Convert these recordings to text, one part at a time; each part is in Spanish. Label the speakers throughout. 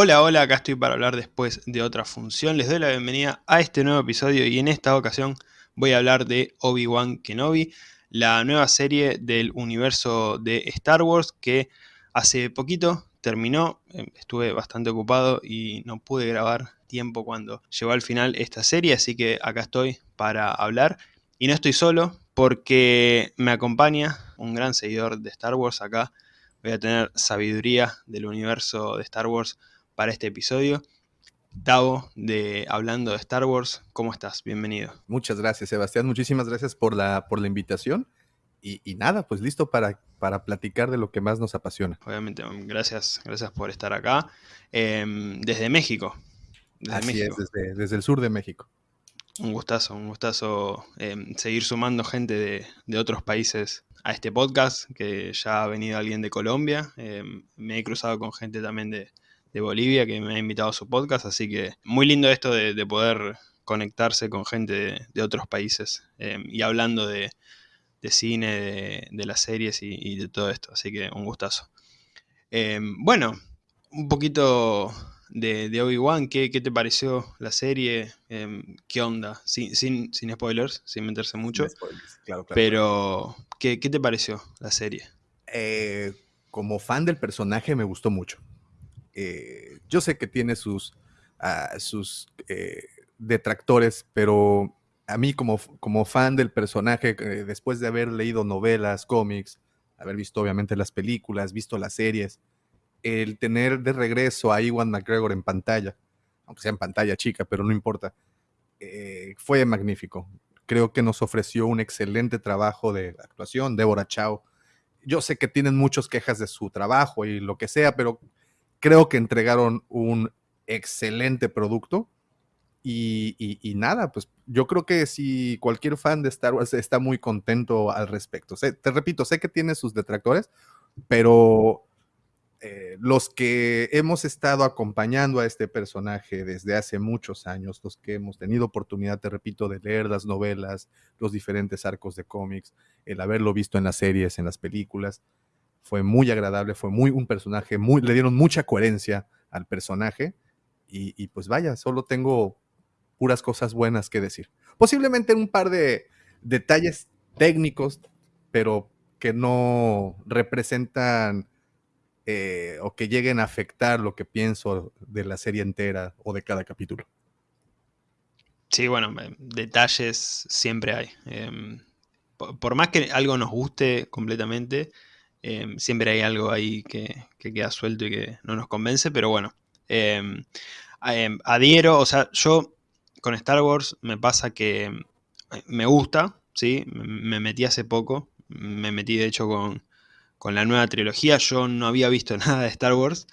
Speaker 1: Hola, hola, acá estoy para hablar después de otra función. Les doy la bienvenida a este nuevo episodio y en esta ocasión voy a hablar de Obi-Wan Kenobi, la nueva serie del universo de Star Wars que hace poquito terminó. Em, estuve bastante ocupado y no pude grabar tiempo cuando llegó al final esta serie, así que acá estoy para hablar. Y no estoy solo porque me acompaña un gran seguidor de Star Wars acá. Voy a tener sabiduría del universo de Star Wars para este episodio. Tavo, de Hablando de Star Wars, ¿cómo estás? Bienvenido.
Speaker 2: Muchas gracias, Sebastián. Muchísimas gracias por la, por la invitación. Y, nada, pues listo para, para platicar de lo que más nos apasiona.
Speaker 1: Obviamente, gracias, gracias por estar acá. Em, desde México.
Speaker 2: Desde Así es, desde, el sur de México.
Speaker 1: Un gustazo, un gustazo em, seguir sumando gente de, de, otros países a este podcast, que ya ha venido alguien de Colombia. Em, me he cruzado con gente también de, de Bolivia que me ha invitado a su podcast, así que muy lindo esto de, poder conectarse con gente de, otros países em, y hablando de, cine, de, las series y, de todo esto, así que un gustazo. Em, bueno, un poquito de, Obi-Wan, ¿qué, te pareció la serie? Em, ¿Qué onda? Sin, sin, spoilers, sin meterse mucho. Pero, ¿qué, te pareció la serie?
Speaker 2: Eh, como fan del personaje me gustó mucho. Eh, yo sé que tiene sus, ah, sus eh, detractores, pero a mí como, como fan del personaje, eh, después de haber leído novelas, cómics, haber visto obviamente las películas, visto las series, el tener de regreso a Iwan McGregor en pantalla, aunque sea en pantalla chica, pero no importa, fue magnífico. Creo que nos ofreció un excelente trabajo de actuación, Deborah Chow. Yo sé que tienen muchas quejas de su trabajo y lo que sea, pero creo que entregaron un excelente producto. Y, nada, pues yo creo que si cualquier fan de Star Wars está muy contento al respecto. te repito, sé que tiene sus detractores, pero eh, los que hemos estado acompañando a este personaje desde hace muchos años, los que hemos tenido oportunidad, te repito, de leer las novelas, los diferentes arcos de cómics, el haberlo visto en las series, en las películas, fue muy agradable, fue muy un personaje, muy, le dieron mucha coherencia al personaje y, pues vaya, solo tengo puras cosas buenas que decir. Posiblemente un par de detalles técnicos, pero que no representan eh, o que lleguen a afectar lo que pienso de la serie entera o de cada capítulo.
Speaker 1: Sí, bueno, detalles siempre hay. Em, por, más que algo nos guste completamente, Em, siempre hay algo ahí que, queda suelto y que no nos convence, pero bueno. Em, adhiero, o sea, yo con Star Wars me pasa que me gusta, ¿sí? Me metí hace poco, me metí de hecho con, la nueva trilogía, yo no había visto nada de Star Wars.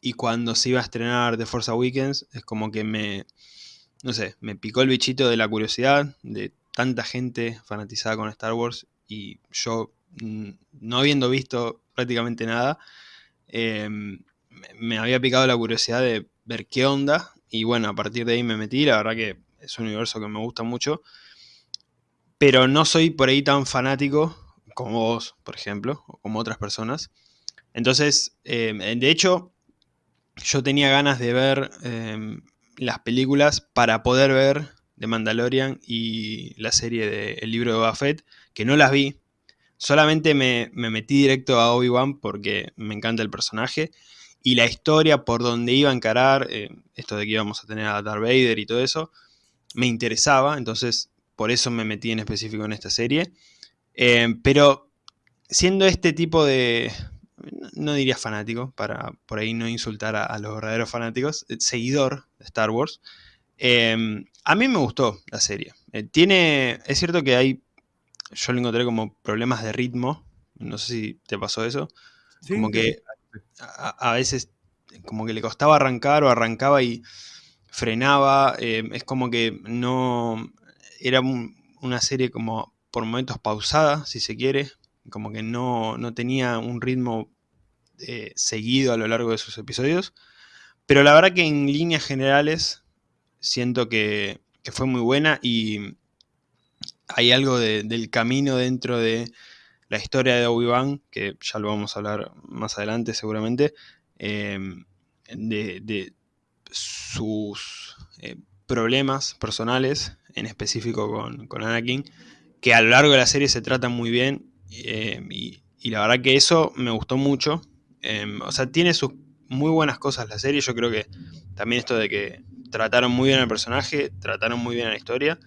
Speaker 1: y cuando se iba a estrenar The Force Awakens, es como que me, no sé, me picó el bichito de la curiosidad de tanta gente fanatizada con Star Wars y yo no habiendo visto prácticamente nada, em, me había picado la curiosidad de ver qué onda. Y bueno, a partir de ahí me metí. La verdad que es un universo que me gusta mucho. Pero no soy por ahí tan fanático como vos, por ejemplo, o como otras personas. Entonces, em, de hecho, yo tenía ganas de ver em, las películas para poder ver The Mandalorian y la serie de El libro de Buffett, que no las vi, Solamente me, metí directo a Obi-Wan porque me encanta el personaje y la historia por donde iba a encarar, eh, esto de que íbamos a tener a Darth Vader y todo eso, me interesaba, entonces por eso me metí en específico en esta serie. Eh, pero siendo este tipo de, no diría fanático, para por ahí no insultar a, los verdaderos fanáticos, eh, seguidor de Star Wars, a mí me gustó la serie. tiene, es cierto que hay yo lo encontré como problemas de ritmo. No sé si te pasó eso. como que a, veces como que le costaba arrancar o arrancaba y frenaba. Eh, es como que no... Era una serie como por momentos pausada, si se quiere. Como que no, tenía un ritmo eh, seguido a lo largo de sus episodios. Pero la verdad que en líneas generales siento que, que fue muy buena y hay algo del camino dentro de la historia de Obi-Wan, que ya lo vamos a hablar más adelante seguramente, em, de, sus eh, problemas personales, en específico con, Anakin, que a lo largo de la serie se tratan muy bien eh, y, la verdad que eso me gustó mucho. O sea, tiene sus muy buenas cosas la serie, yo creo que también esto de que trataron muy bien al personaje, trataron muy bien a la historia.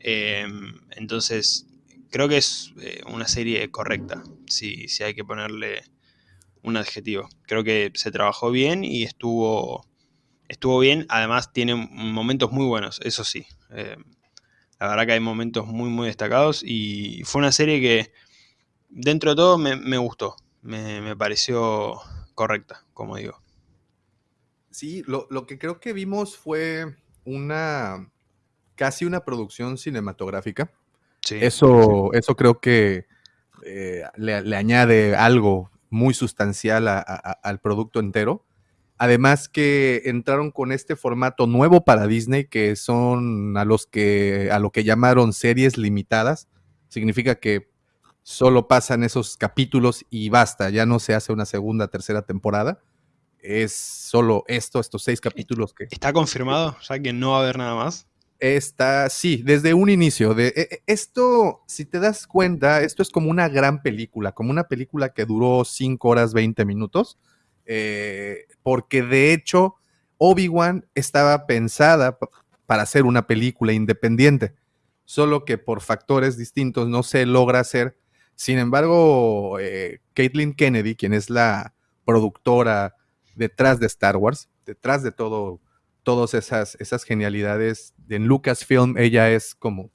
Speaker 1: Em, entonces, creo que es eh, una serie correcta, si, si hay que ponerle un adjetivo. Creo que se trabajó bien y estuvo, estuvo bien. Además, tiene momentos muy buenos, eso sí. Em, la verdad que hay momentos muy, muy destacados y fue una serie que dentro de todo me, gustó. Me, pareció correcta, como digo.
Speaker 2: Sí, lo, lo, que creo que vimos fue una casi una producción cinematográfica. eso, eso creo que eh, le, añade algo muy sustancial al producto entero. Además que entraron con este formato nuevo para Disney, que son a los que a lo que llamaron series limitadas. Significa que solo pasan esos capítulos y basta, ya no se hace una segunda, tercera temporada. Es solo esto, estos seis capítulos que.
Speaker 1: ¿Está confirmado? O sea que no va a haber nada más.
Speaker 2: Está, sí, desde un inicio. De, e, e, esto, si te das cuenta, esto es como una gran película, como una película que duró 5 horas 20 minutos, eh, porque de hecho Obi-Wan estaba pensada para hacer una película independiente, solo que por factores distintos no se logra hacer. Sin embargo, eh, Caitlin Kennedy, quien es la productora detrás de Star Wars, detrás de todo todas esas, esas genialidades. En Lucasfilm ella es como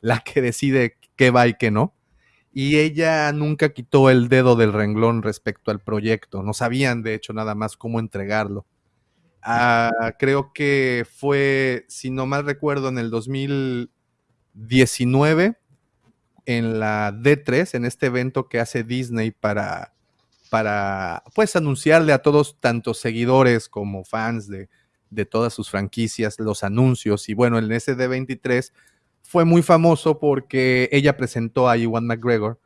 Speaker 2: la que decide qué va y qué no. Y ella nunca quitó el dedo del renglón respecto al proyecto. No sabían, de hecho, nada más cómo entregarlo. Ah, creo que fue, si no mal recuerdo, en el 2019, en la D3, en este evento que hace Disney para, para pues anunciarle a todos, tanto seguidores como fans de, de todas sus franquicias, los anuncios. Y bueno, el SD23 fue muy famoso porque ella presentó a Iwan McGregor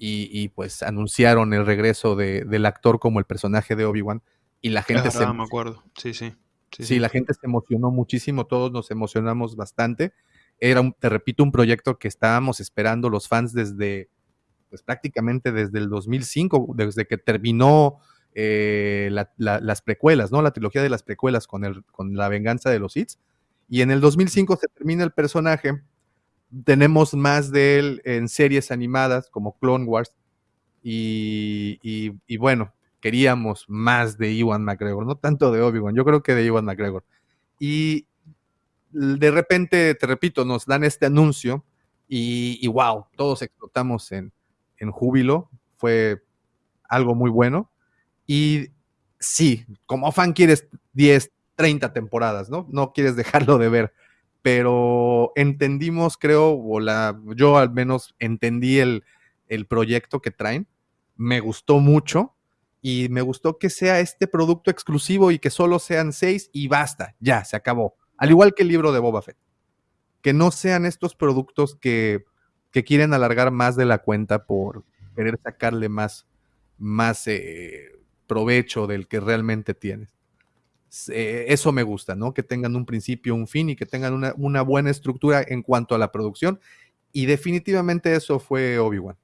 Speaker 2: y, pues anunciaron el regreso del actor como el personaje de Obi-Wan. Y la gente
Speaker 1: se. me acuerdo. Sí, sí.
Speaker 2: Sí, la gente se emocionó muchísimo, todos nos emocionamos bastante. Era, te repito, un proyecto que estábamos esperando los fans desde, pues prácticamente desde el 2005, desde que terminó eh, las precuelas, ¿no? La trilogía de las precuelas con, el, con la venganza de los Sith. Y en el 2005 se termina el personaje. Tenemos más de él en series animadas como Clone Wars. Y, y, bueno, queríamos más de Iwan McGregor, no tanto de Obi-Wan, yo creo que de Iwan McGregor. Y de repente, te repito, nos dan este anuncio y, y wow, todos explotamos en, en júbilo. Fue algo muy bueno. Y sí, como fan quieres 10, 30 temporadas, ¿no? No quieres dejarlo de ver. Pero entendimos, creo, o la, yo al menos entendí el, el proyecto que traen. Me gustó mucho y me gustó que sea este producto exclusivo y que solo sean seis y basta, ya, se acabó. Al igual que el libro de Boba Fett. Que no sean estos productos que, que quieren alargar más de la cuenta por querer sacarle más, más eh, provecho del que realmente tienes. Eh, eso me gusta, ¿no? Que tengan un principio, un fin y que tengan una, buena estructura en cuanto a la producción. Y definitivamente eso fue Obi-Wan.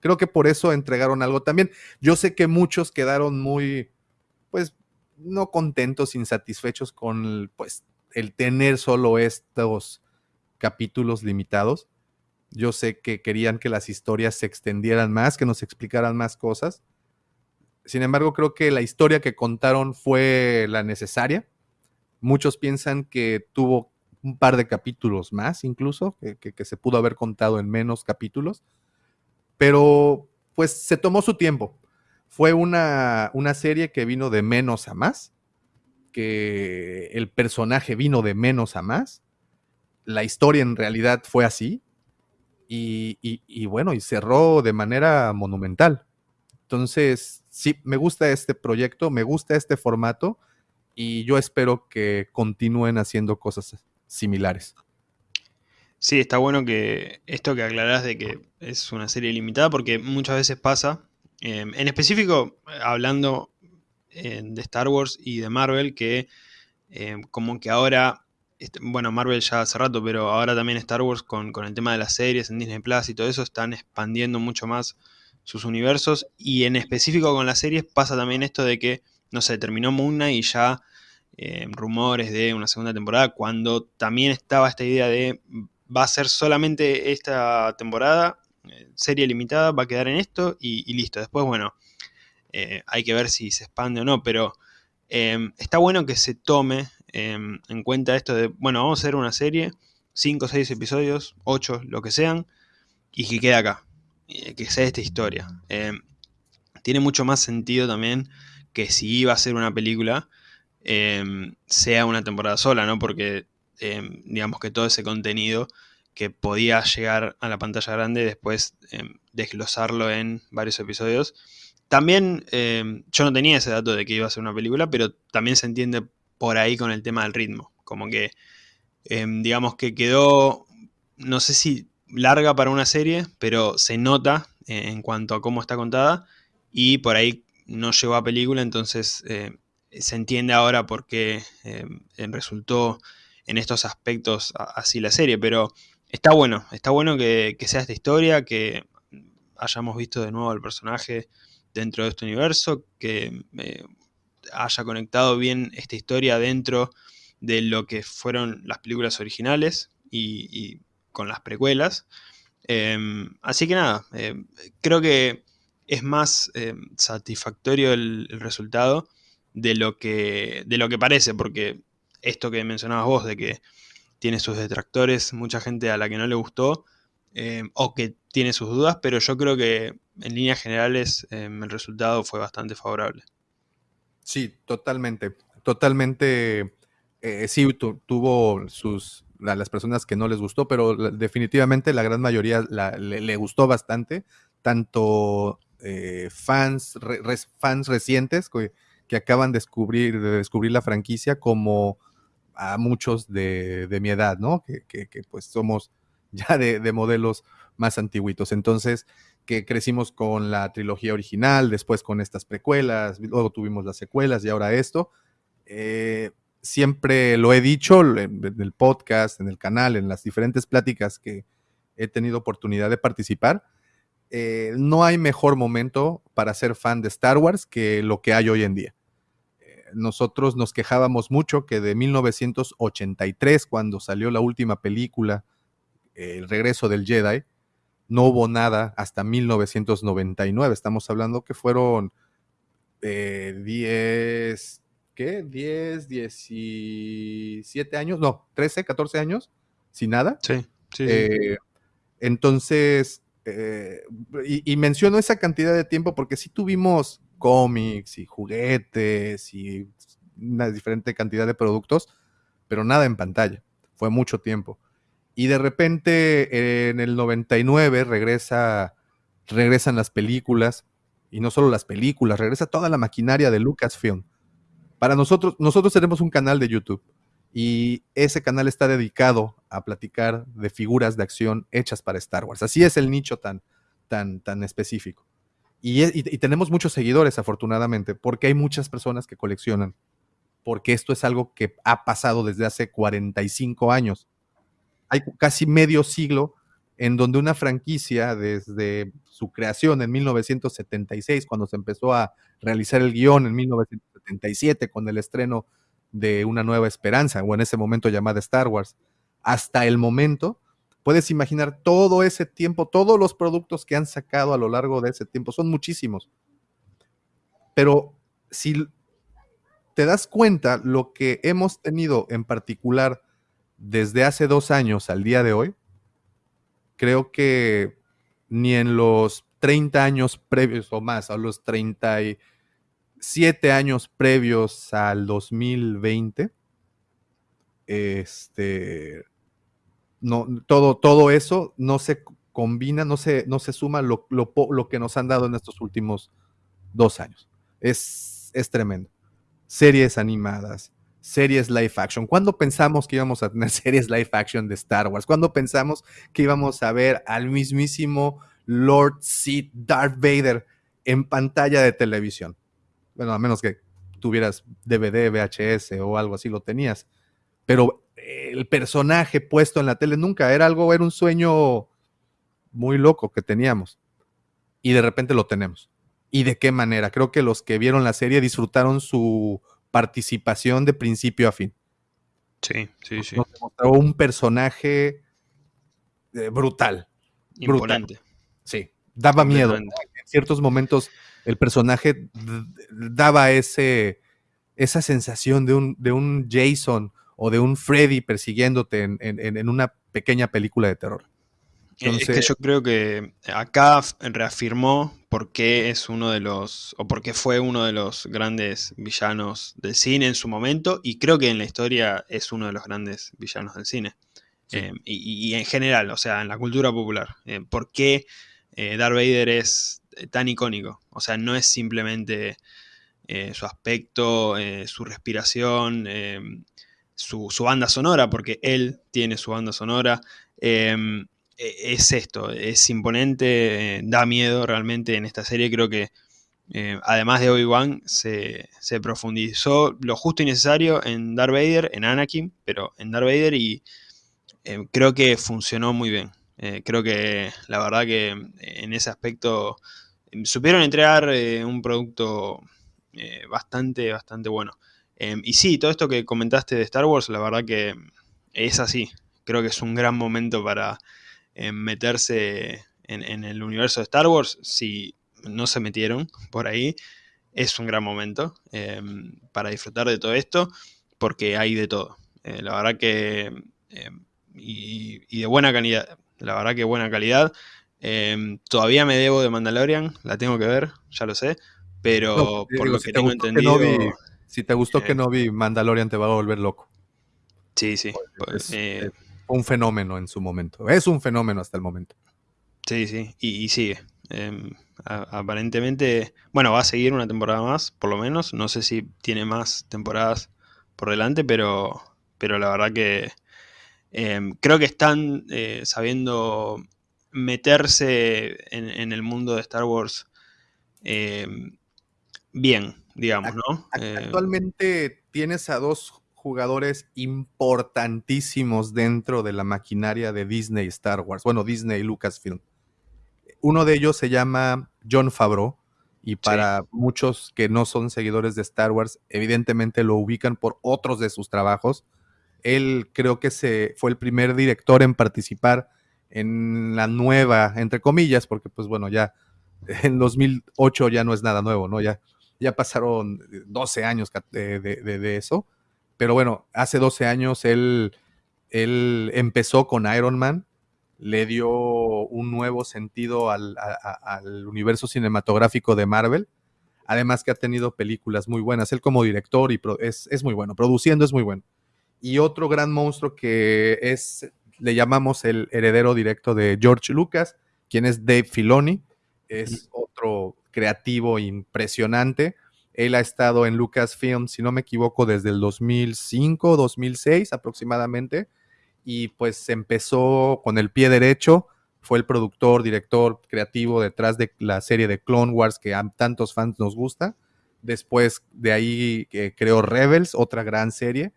Speaker 2: Creo que por eso entregaron algo también. Yo sé que muchos quedaron muy, pues, no contentos, insatisfechos con, pues, el tener solo estos capítulos limitados. Yo sé que querían que las historias se extendieran más, que nos explicaran más cosas. Sin embargo, creo que la historia que contaron fue la necesaria. Muchos piensan que tuvo un par de capítulos más, incluso, que, se pudo haber contado en menos capítulos. Pero, pues, se tomó su tiempo. Fue una, una serie que vino de menos a más, que el personaje vino de menos a más. La historia en realidad fue así. y bueno, y cerró de manera monumental. Entonces, sí, me gusta este proyecto, me gusta este formato y yo espero que continúen haciendo cosas similares.
Speaker 1: Sí, está bueno que esto que aclarás de que es una serie limitada, porque muchas veces pasa, em, en específico, hablando de Star Wars y de Marvel que como que ahora este, bueno, Marvel ya hace rato, pero ahora también Star Wars con, el tema de las series en Disney Plus y todo eso están expandiendo mucho más sus universos y en específico con las series pasa también esto de que, no sé, terminó Moon y ya eh, rumores de una segunda temporada cuando también estaba esta idea de va a ser solamente esta temporada, eh, serie limitada, va a quedar en esto y, listo. Después, bueno, eh, hay que ver si se expande o no, pero está bueno que se tome Em, en cuenta esto de, bueno, vamos a hacer una serie, 5 o 6 episodios, 8, lo que sean, y que quede acá, que sea esta historia. Em, tiene mucho más sentido también que si iba a ser una película, em, sea una temporada sola, ¿no? Porque digamos que todo ese contenido que podía llegar a la pantalla grande después desglosarlo en varios episodios. También yo no tenía ese dato de que iba a ser una película, pero también se entiende por ahí con el tema del ritmo. Como que, em, digamos que quedó, no sé si larga para una serie, pero se nota eh, en cuanto a cómo está contada y por ahí no llegó a película, entonces eh, se entiende ahora por qué em, resultó en estos aspectos así la serie, pero está bueno, está bueno que, sea esta historia, que hayamos visto de nuevo al personaje dentro de este universo, que eh, haya conectado bien esta historia dentro de lo que fueron las películas originales y, con las precuelas. Em, así que nada, em, creo que es más em, satisfactorio el, resultado de lo, que, de lo que parece, porque esto que mencionabas vos, de que tiene sus detractores, mucha gente a la que no le gustó, o que tiene sus dudas, pero yo creo que en líneas generales el resultado fue bastante favorable.
Speaker 2: Sí, totalmente. Totalmente. Eh, sí, tuvo sus. Las personas que no les gustó, pero definitivamente la gran mayoría le, gustó bastante. Tanto eh, fans, fans recientes que, acaban de descubrir, de descubrir la franquicia, como a muchos de, mi edad, ¿no? Que, pues somos ya de, de modelos más antiguitos. Entonces, que crecimos con la trilogía original, después con estas precuelas, luego tuvimos las secuelas y ahora esto. Eh, siempre lo he dicho en, el podcast, en el canal, en las diferentes pláticas que he tenido oportunidad de participar. Eh, no hay mejor momento para ser fan de Star Wars que lo que hay hoy en día. Eh, nosotros nos quejábamos mucho que de 1983, cuando salió la última película, El regreso del Jedi, no hubo nada hasta 1999. Estamos hablando que fueron 10, eh, ¿qué? 10, 17 años, no, 13, 14 años, sin nada.
Speaker 1: Sí, sí.
Speaker 2: Eh, entonces, eh, y, menciono esa cantidad de tiempo porque sí tuvimos cómics y juguetes y una diferente cantidad de productos, pero nada en pantalla. Fue mucho tiempo. Y de repente en el 99 regresa, regresan las películas, y no solo las películas, regresa toda la maquinaria de Lucasfilm. Para nosotros, nosotros tenemos un canal de YouTube y ese canal está dedicado a platicar de figuras de acción hechas para Star Wars. Así es el nicho tan, tan, tan específico. Y, y, tenemos muchos seguidores, afortunadamente, porque hay muchas personas que coleccionan, porque esto es algo que ha pasado desde hace 45 años hay casi medio siglo en donde una franquicia, desde su creación en 1976, cuando se empezó a realizar el guion en 1977 con el estreno de Una Nueva Esperanza, o en ese momento llamada Star Wars, hasta el momento, puedes imaginar todo ese tiempo, todos los productos que han sacado a lo largo de ese tiempo, son muchísimos. Pero si te das cuenta, lo que hemos tenido en particular desde hace dos años al día de hoy, creo que ni en los 30 años previos o más, a los 37 años previos al 2020, este, no, todo, todo eso no se combina, no se, no se suma lo, lo, que nos han dado en estos últimos dos años. Es, es tremendo. Series animadas, series live action? ¿Cuándo pensamos que íbamos a tener series live action de Star Wars? ¿Cuándo pensamos que íbamos a ver al mismísimo Lord Sith Darth Vader en pantalla de televisión? Bueno, a menos que tuvieras DVD, VHS o algo así, lo tenías. Pero el personaje puesto en la tele nunca era algo, era un sueño muy loco que teníamos. Y de repente lo tenemos. ¿Y de qué manera? Creo que los que vieron la serie disfrutaron su participación de principio a fin.
Speaker 1: Sí, sí, sí.
Speaker 2: Nos mostró un personaje eh, brutal.
Speaker 1: Imponente.
Speaker 2: Sí, daba miedo. En ciertos momentos el personaje daba ese, esa sensación de un, de un Jason o de un Freddy persiguiéndote en, una pequeña película de terror.
Speaker 1: es que yo creo que acá reafirmó por qué es uno de los, o por qué fue uno de los grandes villanos del cine en su momento, y creo que en la historia es uno de los grandes villanos del cine. Eh, y, en general, o sea, en la cultura popular. Eh, ¿Por qué eh, Darth Vader es tan icónico? O sea, no es simplemente su aspecto, su respiración, su, banda sonora, porque él tiene su banda sonora. Em, e, es esto, es imponente, da miedo realmente en esta serie. Creo que además de Obi-Wan se, se, profundizó lo justo y necesario en Darth Vader, en Anakin, pero en Darth Vader y eh, creo que funcionó muy bien. Eh, creo que la verdad que en ese aspecto em, supieron entregar eh, un producto bastante, bastante bueno. Em, y sí, todo esto que comentaste de Star Wars, la verdad que es así. Creo que es un gran momento para em, meterse en, el universo de Star Wars. Si no se metieron por ahí, es un gran momento para disfrutar de todo esto, porque hay de todo. la verdad que y, de buena calidad. La verdad que buena calidad. Em, todavía me debo de Mandalorian, la tengo que ver, ya lo sé. Pero por lo que tengo entendido.
Speaker 2: si te gustó que no vi Mandalorian, te va a volver loco.
Speaker 1: Sí, sí. Pues,
Speaker 2: eh, un fenómeno en su momento. Es un fenómeno hasta el momento.
Speaker 1: Sí, sí. Y, sigue. Em, aparentemente, bueno, va a seguir una temporada más, por lo menos. No sé si tiene más temporadas por delante, pero, pero la verdad que Em, creo que están eh, sabiendo meterse en, el mundo de Star Wars em, bien, digamos, ¿no?
Speaker 2: Eh, actualmente tienes a dos jugadores importantísimos dentro de la maquinaria de Disney Star Wars, bueno, Disney y Lucasfilm. Uno de ellos se llama John Favreau y para muchos que no son seguidores de Star Wars, evidentemente lo ubican por otros de sus trabajos él creo que se, fue el primer director en participar en la nueva, entre comillas, porque pues bueno, ya en 2008 ya no es nada nuevo, ¿no? Ya, ya pasaron 12 años de, eso. Pero bueno, hace 12 años él, él empezó con Iron Man, le dio un nuevo sentido al, universo cinematográfico de Marvel. Además que ha tenido películas muy buenas. Él como director y es, es muy bueno. Produciendo es muy bueno y otro gran monstruo que es, le llamamos el heredero directo de George Lucas, quien es Dave Filoni, es otro creativo impresionante. Él ha estado en Lucasfilm, si no me equivoco, desde el 2005, 2006 aproximadamente, y pues empezó con el pie derecho, fue el productor, director, creativo detrás de la serie de Clone Wars que a tantos fans nos gusta. Después de ahí eh, creó Rebels, otra gran serie,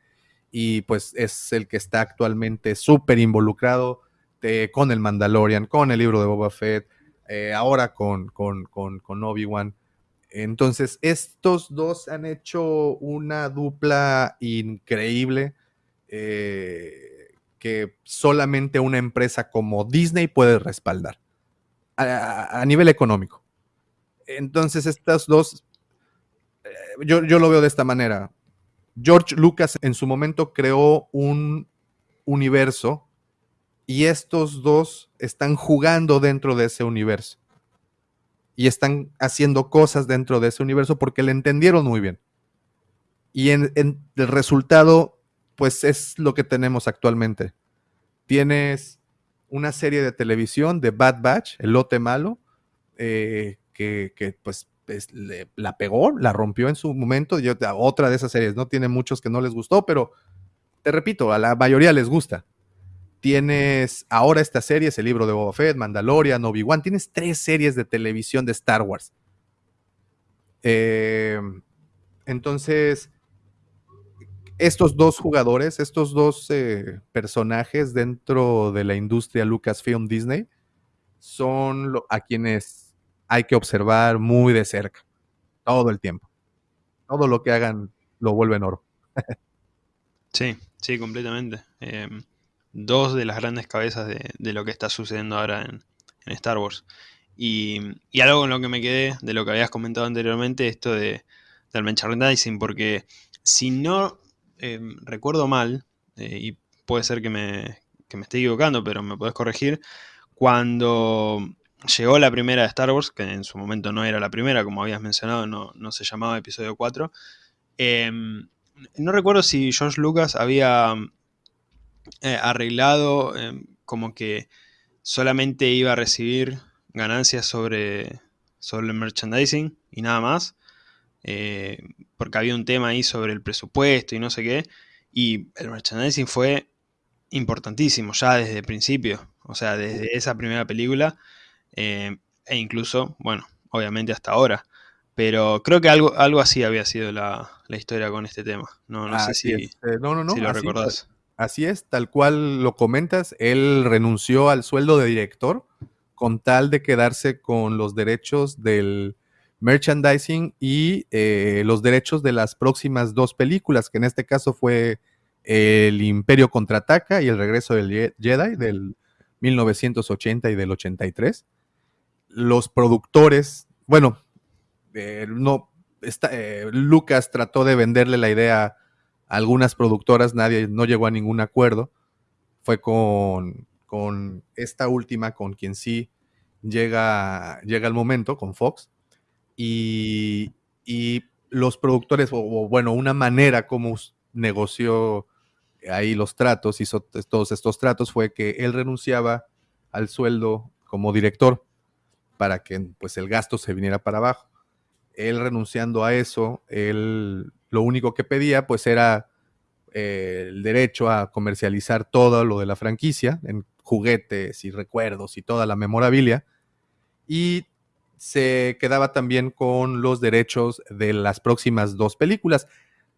Speaker 2: y pues es el que está actualmente súper involucrado eh, con el Mandalorian, con el libro de Boba Fett, eh, ahora con, con, con, Obi-Wan. Entonces, estos dos han hecho una dupla increíble eh, que solamente una empresa como Disney puede respaldar a, nivel económico. Entonces, estas dos, yo, yo, lo veo de esta manera. George Lucas en su momento creó un universo y estos dos están jugando dentro de ese universo. Y están haciendo cosas dentro de ese universo porque le entendieron muy bien. Y el resultado, pues es lo que tenemos actualmente. Tienes una serie de televisión de Bad Batch, El Lote Malo, eh, que, que, pues la pegó, la rompió en su momento. Yo, otra de esas series, ¿no? Tiene muchos que no les gustó, pero te repito, a la mayoría les gusta. Tienes ahora esta serie, es el libro de Boba Fett, Mandalorian, Obi-Wan. Tienes tres series de televisión de Star Wars. Eh, Entonces, estos dos jugadores, estos dos eh, personajes dentro de la industria Lucasfilm Disney, son a quienes hay que observar muy de cerca, todo el tiempo. Todo lo que hagan lo vuelven oro.
Speaker 1: sí, sí, completamente. Em, dos de las grandes cabezas de, lo que está sucediendo ahora en, Star Wars. Y, algo con lo que me quedé de lo que habías comentado anteriormente, esto de, del merchandising, porque si no em, recuerdo mal, eh, y puede ser que me, que me esté equivocando, pero me podés corregir, cuando llegó la primera de Star Wars, que en su momento no era la primera, como habías mencionado, no, no se llamaba episodio 4, em, no recuerdo si George Lucas había eh, arreglado em, como que solamente iba a recibir ganancias sobre, sobre el merchandising y nada más, eh, porque había un tema ahí sobre el presupuesto y no sé qué, y el merchandising fue importantísimo ya desde el principio, o sea, desde esa primera película eh, e incluso, bueno, obviamente hasta ahora. Pero creo que algo, algo así había sido la, historia con este tema. No, no sé si,
Speaker 2: eh, no, no, no,
Speaker 1: lo recordás.
Speaker 2: Así es, tal cual lo comentas, él renunció al sueldo de director con tal de quedarse con los derechos del merchandising y eh, los derechos de las próximas dos películas, que en este caso fue El Imperio contraataca y El regreso del Jedi del 1980 y del 83. Los productores, bueno, eh, no, eh, Lucas trató de venderle la idea a algunas productoras, nadie, no llegó a ningún acuerdo. Fue con, con esta última, con quien sí llega, llega el momento, con Fox. Y, y los productores, o, bueno, una manera como negoció ahí los tratos, hizo todos estos tratos, fue que él renunciaba al sueldo como director para que pues el gasto se viniera para abajo. Él renunciando a eso, él lo único que pedía pues era eh, el derecho a comercializar todo lo de la franquicia en juguetes y recuerdos y toda la memorabilia y se quedaba también con los derechos de las próximas dos películas.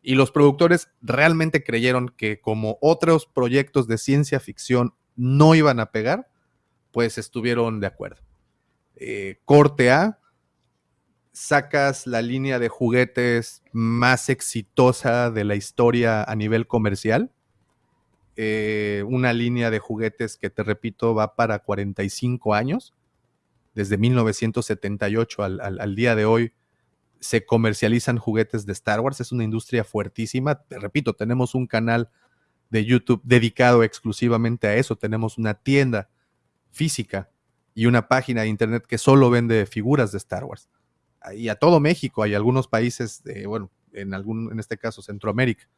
Speaker 2: Y los productores realmente creyeron que como otros proyectos de ciencia ficción no iban a pegar, pues estuvieron de acuerdo. Eh, corte A, sacas la línea de juguetes más exitosa de la historia a nivel comercial. Eh, una línea de juguetes que te repito va para 45 años. Desde 1978 al día de hoy, se comercializan juguetes de Star Wars. Es una industria fuertísima. Te repito, tenemos un canal de YouTube dedicado exclusivamente a eso. Tenemos una tienda física y una página de internet que solo vende figuras de Star Wars. Y a todo México, hay algunos países, bueno, en algún, en este caso Centroamérica.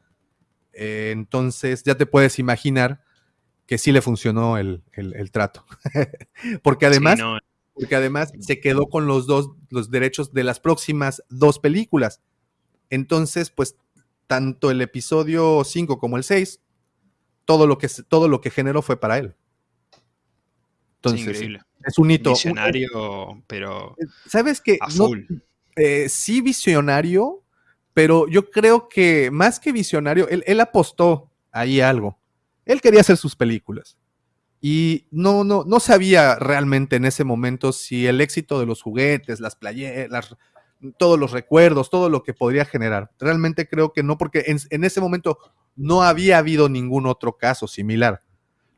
Speaker 2: Eh, entonces ya te puedes imaginar que sí le funcionó el, trato. Porque además porque además se quedó con los dos, los derechos de las próximas dos películas. Entonces, pues, tanto el episodio 5 como el 6, todo lo que, todo lo que generó fue para él. Entonces, es un hito.
Speaker 1: Visionario, pero.
Speaker 2: Eh, ¿Sabes qué? Eh, sí, visionario, pero yo creo que más que visionario, él, él apostó ahí algo. Él quería hacer sus películas. Y no, no, no sabía realmente en ese momento si el éxito de los juguetes, las playeras, todos los recuerdos, todo lo que podría generar. Realmente creo que no, porque en, ese momento no había habido ningún otro caso similar.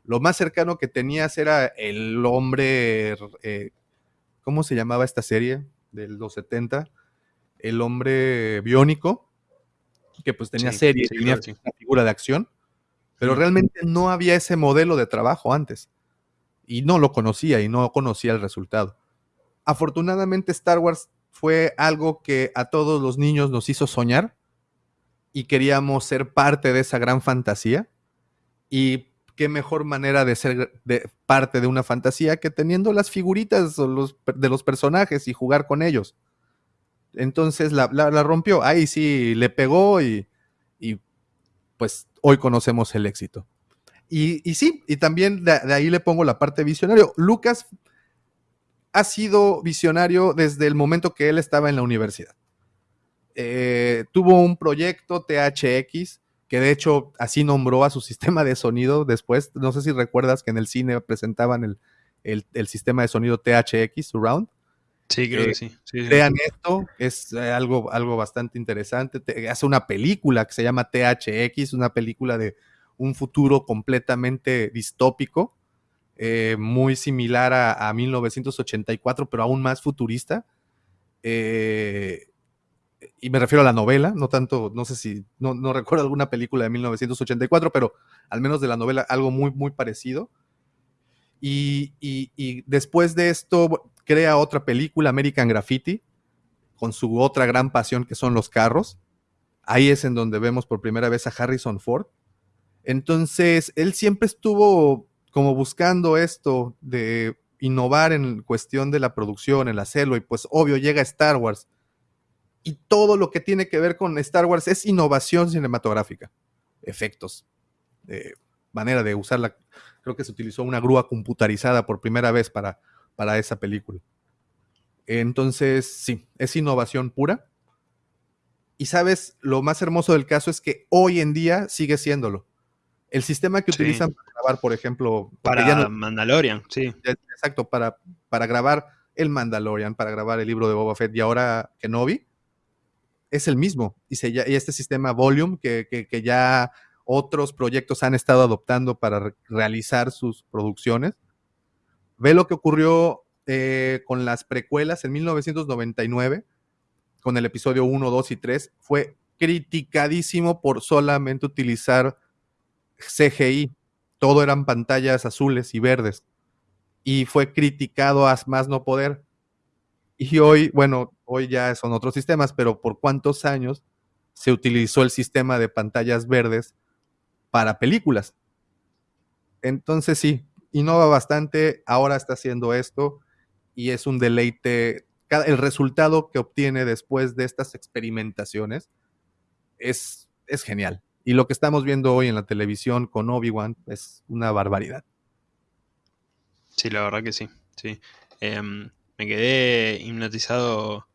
Speaker 2: Lo más cercano que tenías era el hombre, eh, ¿cómo se llamaba esta serie de los 70? El hombre biónico, que pues tenía serie, tenía una figura de acción pero realmente no había ese modelo de trabajo antes. Y no lo conocía y no conocía el resultado. Afortunadamente Star Wars fue algo que a todos los niños nos hizo soñar y queríamos ser parte de esa gran fantasía. Y qué mejor manera de ser de parte de una fantasía que teniendo las figuritas de los personajes y jugar con ellos. Entonces la, rompió. Ahí sí le pegó y, pues hoy conocemos el éxito. Y, sí, y también de, ahí le pongo la parte visionario. Lucas ha sido visionario desde el momento que él estaba en la universidad. Eh, tuvo un proyecto THX, que de hecho así nombró a su sistema de sonido después. No sé si recuerdas que en el cine presentaban el, sistema de sonido THX, Surround.
Speaker 1: Sí, creo que sí.
Speaker 2: crean esto, es algo, algo bastante interesante. hace una película que se llama THX, una película de un futuro completamente distópico, muy similar a, a, 1984, pero aún más futurista. Eh, y me refiero a la novela, no tanto, no sé si, no, recuerdo alguna película de 1984, pero al menos de la novela algo muy, muy parecido. Y, después de esto crea otra película, American Graffiti, con su otra gran pasión que son los carros. Ahí es en donde vemos por primera vez a Harrison Ford. Entonces, él siempre estuvo como buscando esto de innovar en cuestión de la producción, el hacerlo, y pues obvio llega Star Wars y todo lo que tiene que ver con Star Wars es innovación cinematográfica, efectos, manera de usarla. Creo que se utilizó una grúa computarizada por primera vez para, para esa película. Entonces, sí, es innovación pura. Y sabes, lo más hermoso del caso es que hoy en día sigue siéndolo. El sistema que utilizan para grabar, por ejemplo,
Speaker 1: para Mandalorian, sí.
Speaker 2: Exacto, para, para grabar el Mandalorian, para grabar el libro de Boba Fett y ahora Kenobi, es el mismo. Y, este sistema Volume que, ya otros proyectos han estado adoptando para realizar sus producciones. Ve lo que ocurrió eh, con las precuelas en 1999, con el episodio 1, 2 y 3. Fue criticadísimo por solamente utilizar CGI. Todo eran pantallas azules y verdes. Y fue criticado a más no poder. Y hoy, bueno, hoy ya son otros sistemas, pero ¿por cuántos años se utilizó el sistema de pantallas verdes para películas? Entonces sí, innova bastante, ahora está haciendo esto y es un deleite. El resultado que obtiene después de estas experimentaciones es, es genial. Y lo que estamos viendo hoy en la televisión con Obi-Wan es una barbaridad.
Speaker 1: Sí, la verdad que sí. sí. Em, me quedé hipnotizado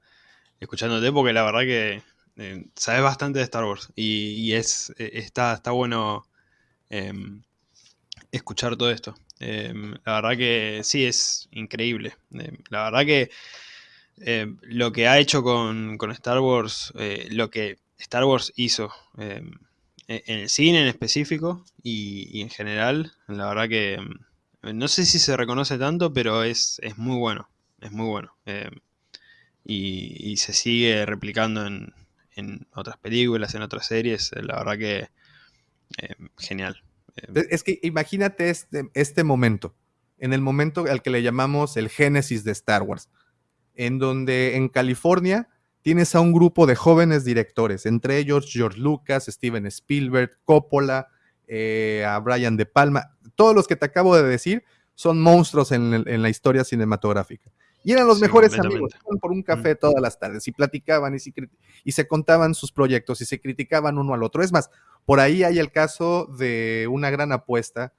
Speaker 1: escuchándote porque la verdad que eh, sabes bastante de Star Wars y, es, eh, está, está bueno em, escuchar todo esto. Em, la verdad que sí, es increíble. Em, la verdad que lo que ha hecho con, Star Wars, eh, lo que Star Wars hizo en el cine en específico y, y, en general, la verdad que no sé si se reconoce tanto, pero es, es muy bueno es muy bueno. Eh, y, se sigue replicando en, otras películas, en otras series. Eh, la verdad que eh, genial.
Speaker 2: Es que imagínate este, este momento, en el momento al que le llamamos el génesis de Star Wars, en donde en California tienes a un grupo de jóvenes directores, entre ellos George Lucas, Steven Spielberg, Coppola, a Brian De Palma, todos los que te acabo de decir son monstruos en la historia cinematográfica. Y eran los mejores amigos, iban por un café todas las tardes y platicaban y se, y se contaban sus proyectos y se criticaban uno al otro. Es más, por ahí hay el caso de una gran apuesta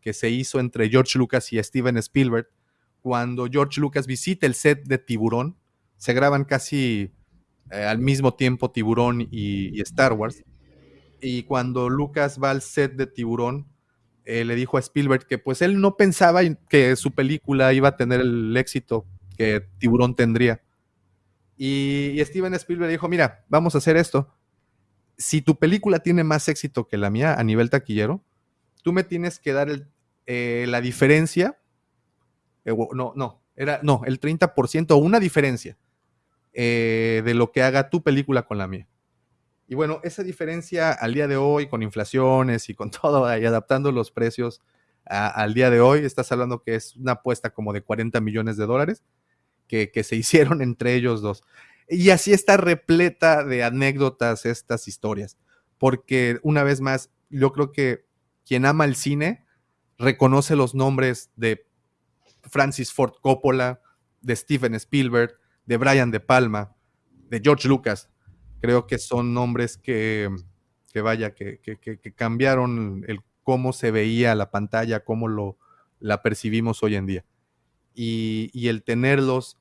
Speaker 2: que se hizo entre George Lucas y Steven Spielberg cuando George Lucas visita el set de Tiburón. Se graban casi eh, al mismo tiempo Tiburón y, y Star Wars. Y cuando Lucas va al set de Tiburón, eh, le dijo a Spielberg que pues él no pensaba que su película iba a tener el éxito que Tiburón tendría. Y, Steven Spielberg dijo, mira, vamos a hacer esto. Si tu película tiene más éxito que la mía a nivel taquillero, tú me tienes que dar eh, la diferencia. Eh, no, no, era, no, el 30% o una diferencia de lo que haga tu película con la mía. Y bueno, esa diferencia al día de hoy, con inflaciones y con todo, y adaptando los precios al día de hoy, estás hablando que es una apuesta como de 40 millones de dólares que, se hicieron entre ellos dos. Y así está repleta de anécdotas estas historias, porque una vez más, yo creo que quien ama el cine reconoce los nombres de Francis Ford Coppola, de Steven Spielberg, de Brian De Palma, de George Lucas, creo que son nombres que, vaya, que, cambiaron el cómo se veía la pantalla, cómo lo, la percibimos hoy en día. Y, el tenerlos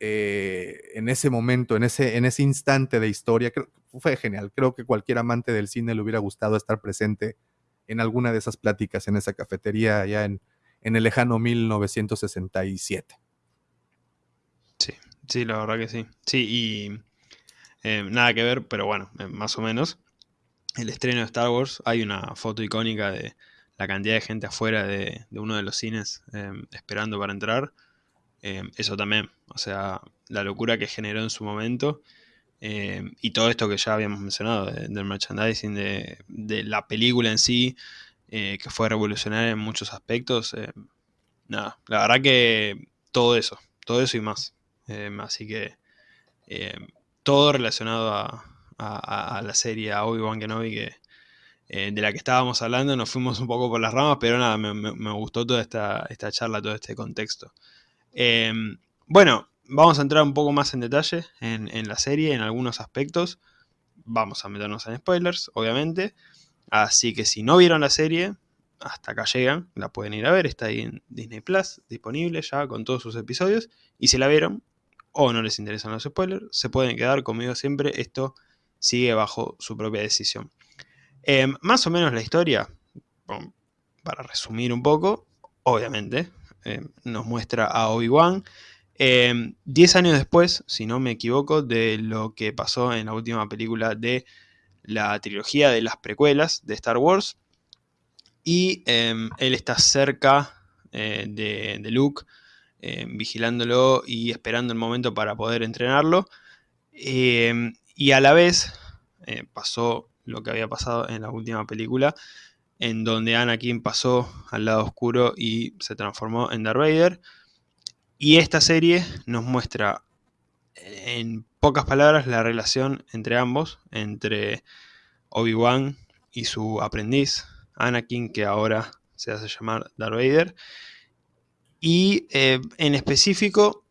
Speaker 2: eh, en ese momento, en ese, en ese instante de historia, fue genial. Creo que cualquier amante del cine le hubiera gustado estar presente en alguna de esas pláticas en esa cafetería allá en, en el lejano 1967.
Speaker 1: Sí, sí, la verdad que sí. Sí, y eh, nada que ver, pero bueno, eh, más o menos. El estreno de Star Wars, hay una foto icónica de la cantidad de gente afuera de, uno de los cines esperando para entrar. Eso también, o sea, la locura que generó en su momento. y todo esto que ya habíamos mencionado, del merchandising, de, la película en sí, que fue revolucionaria en muchos aspectos. nada, la verdad que todo eso, todo eso y más. así que todo relacionado a, la serie, a Obi-Wan Kenobi, que, eh, de la que estábamos hablando, nos fuimos un poco por las ramas, pero nada, me, gustó toda esta, esta, charla, todo este contexto. Em, bueno, vamos a entrar un poco más en detalle en, la serie, en algunos aspectos. Vamos a meternos en spoilers, obviamente. Así que si no vieron la serie, hasta acá llegan, la pueden ir a ver, está ahí en Disney Plus, disponible ya con todos sus episodios. Y si la vieron, o no les interesan los spoilers, se pueden quedar conmigo siempre, esto sigue bajo su propia decisión. Em, más o menos la historia, para resumir un poco, obviamente, em, nos muestra a Obi-Wan. Em, diez años después, si no me equivoco, de lo que pasó en la última película de la trilogía de las precuelas de Star Wars. Y él está cerca eh, de, Luke eh, vigilándolo y esperando el momento para poder entrenarlo. Eh, y a la vez eh, pasó lo que había pasado en la última película, en donde Anakin pasó al lado oscuro y se transformó en Darth Vader. Y esta serie nos muestra en pocas palabras la relación entre ambos, entre Obi-Wan y su aprendiz, Anakin, que ahora se hace llamar Darth Vader, y eh, en específico,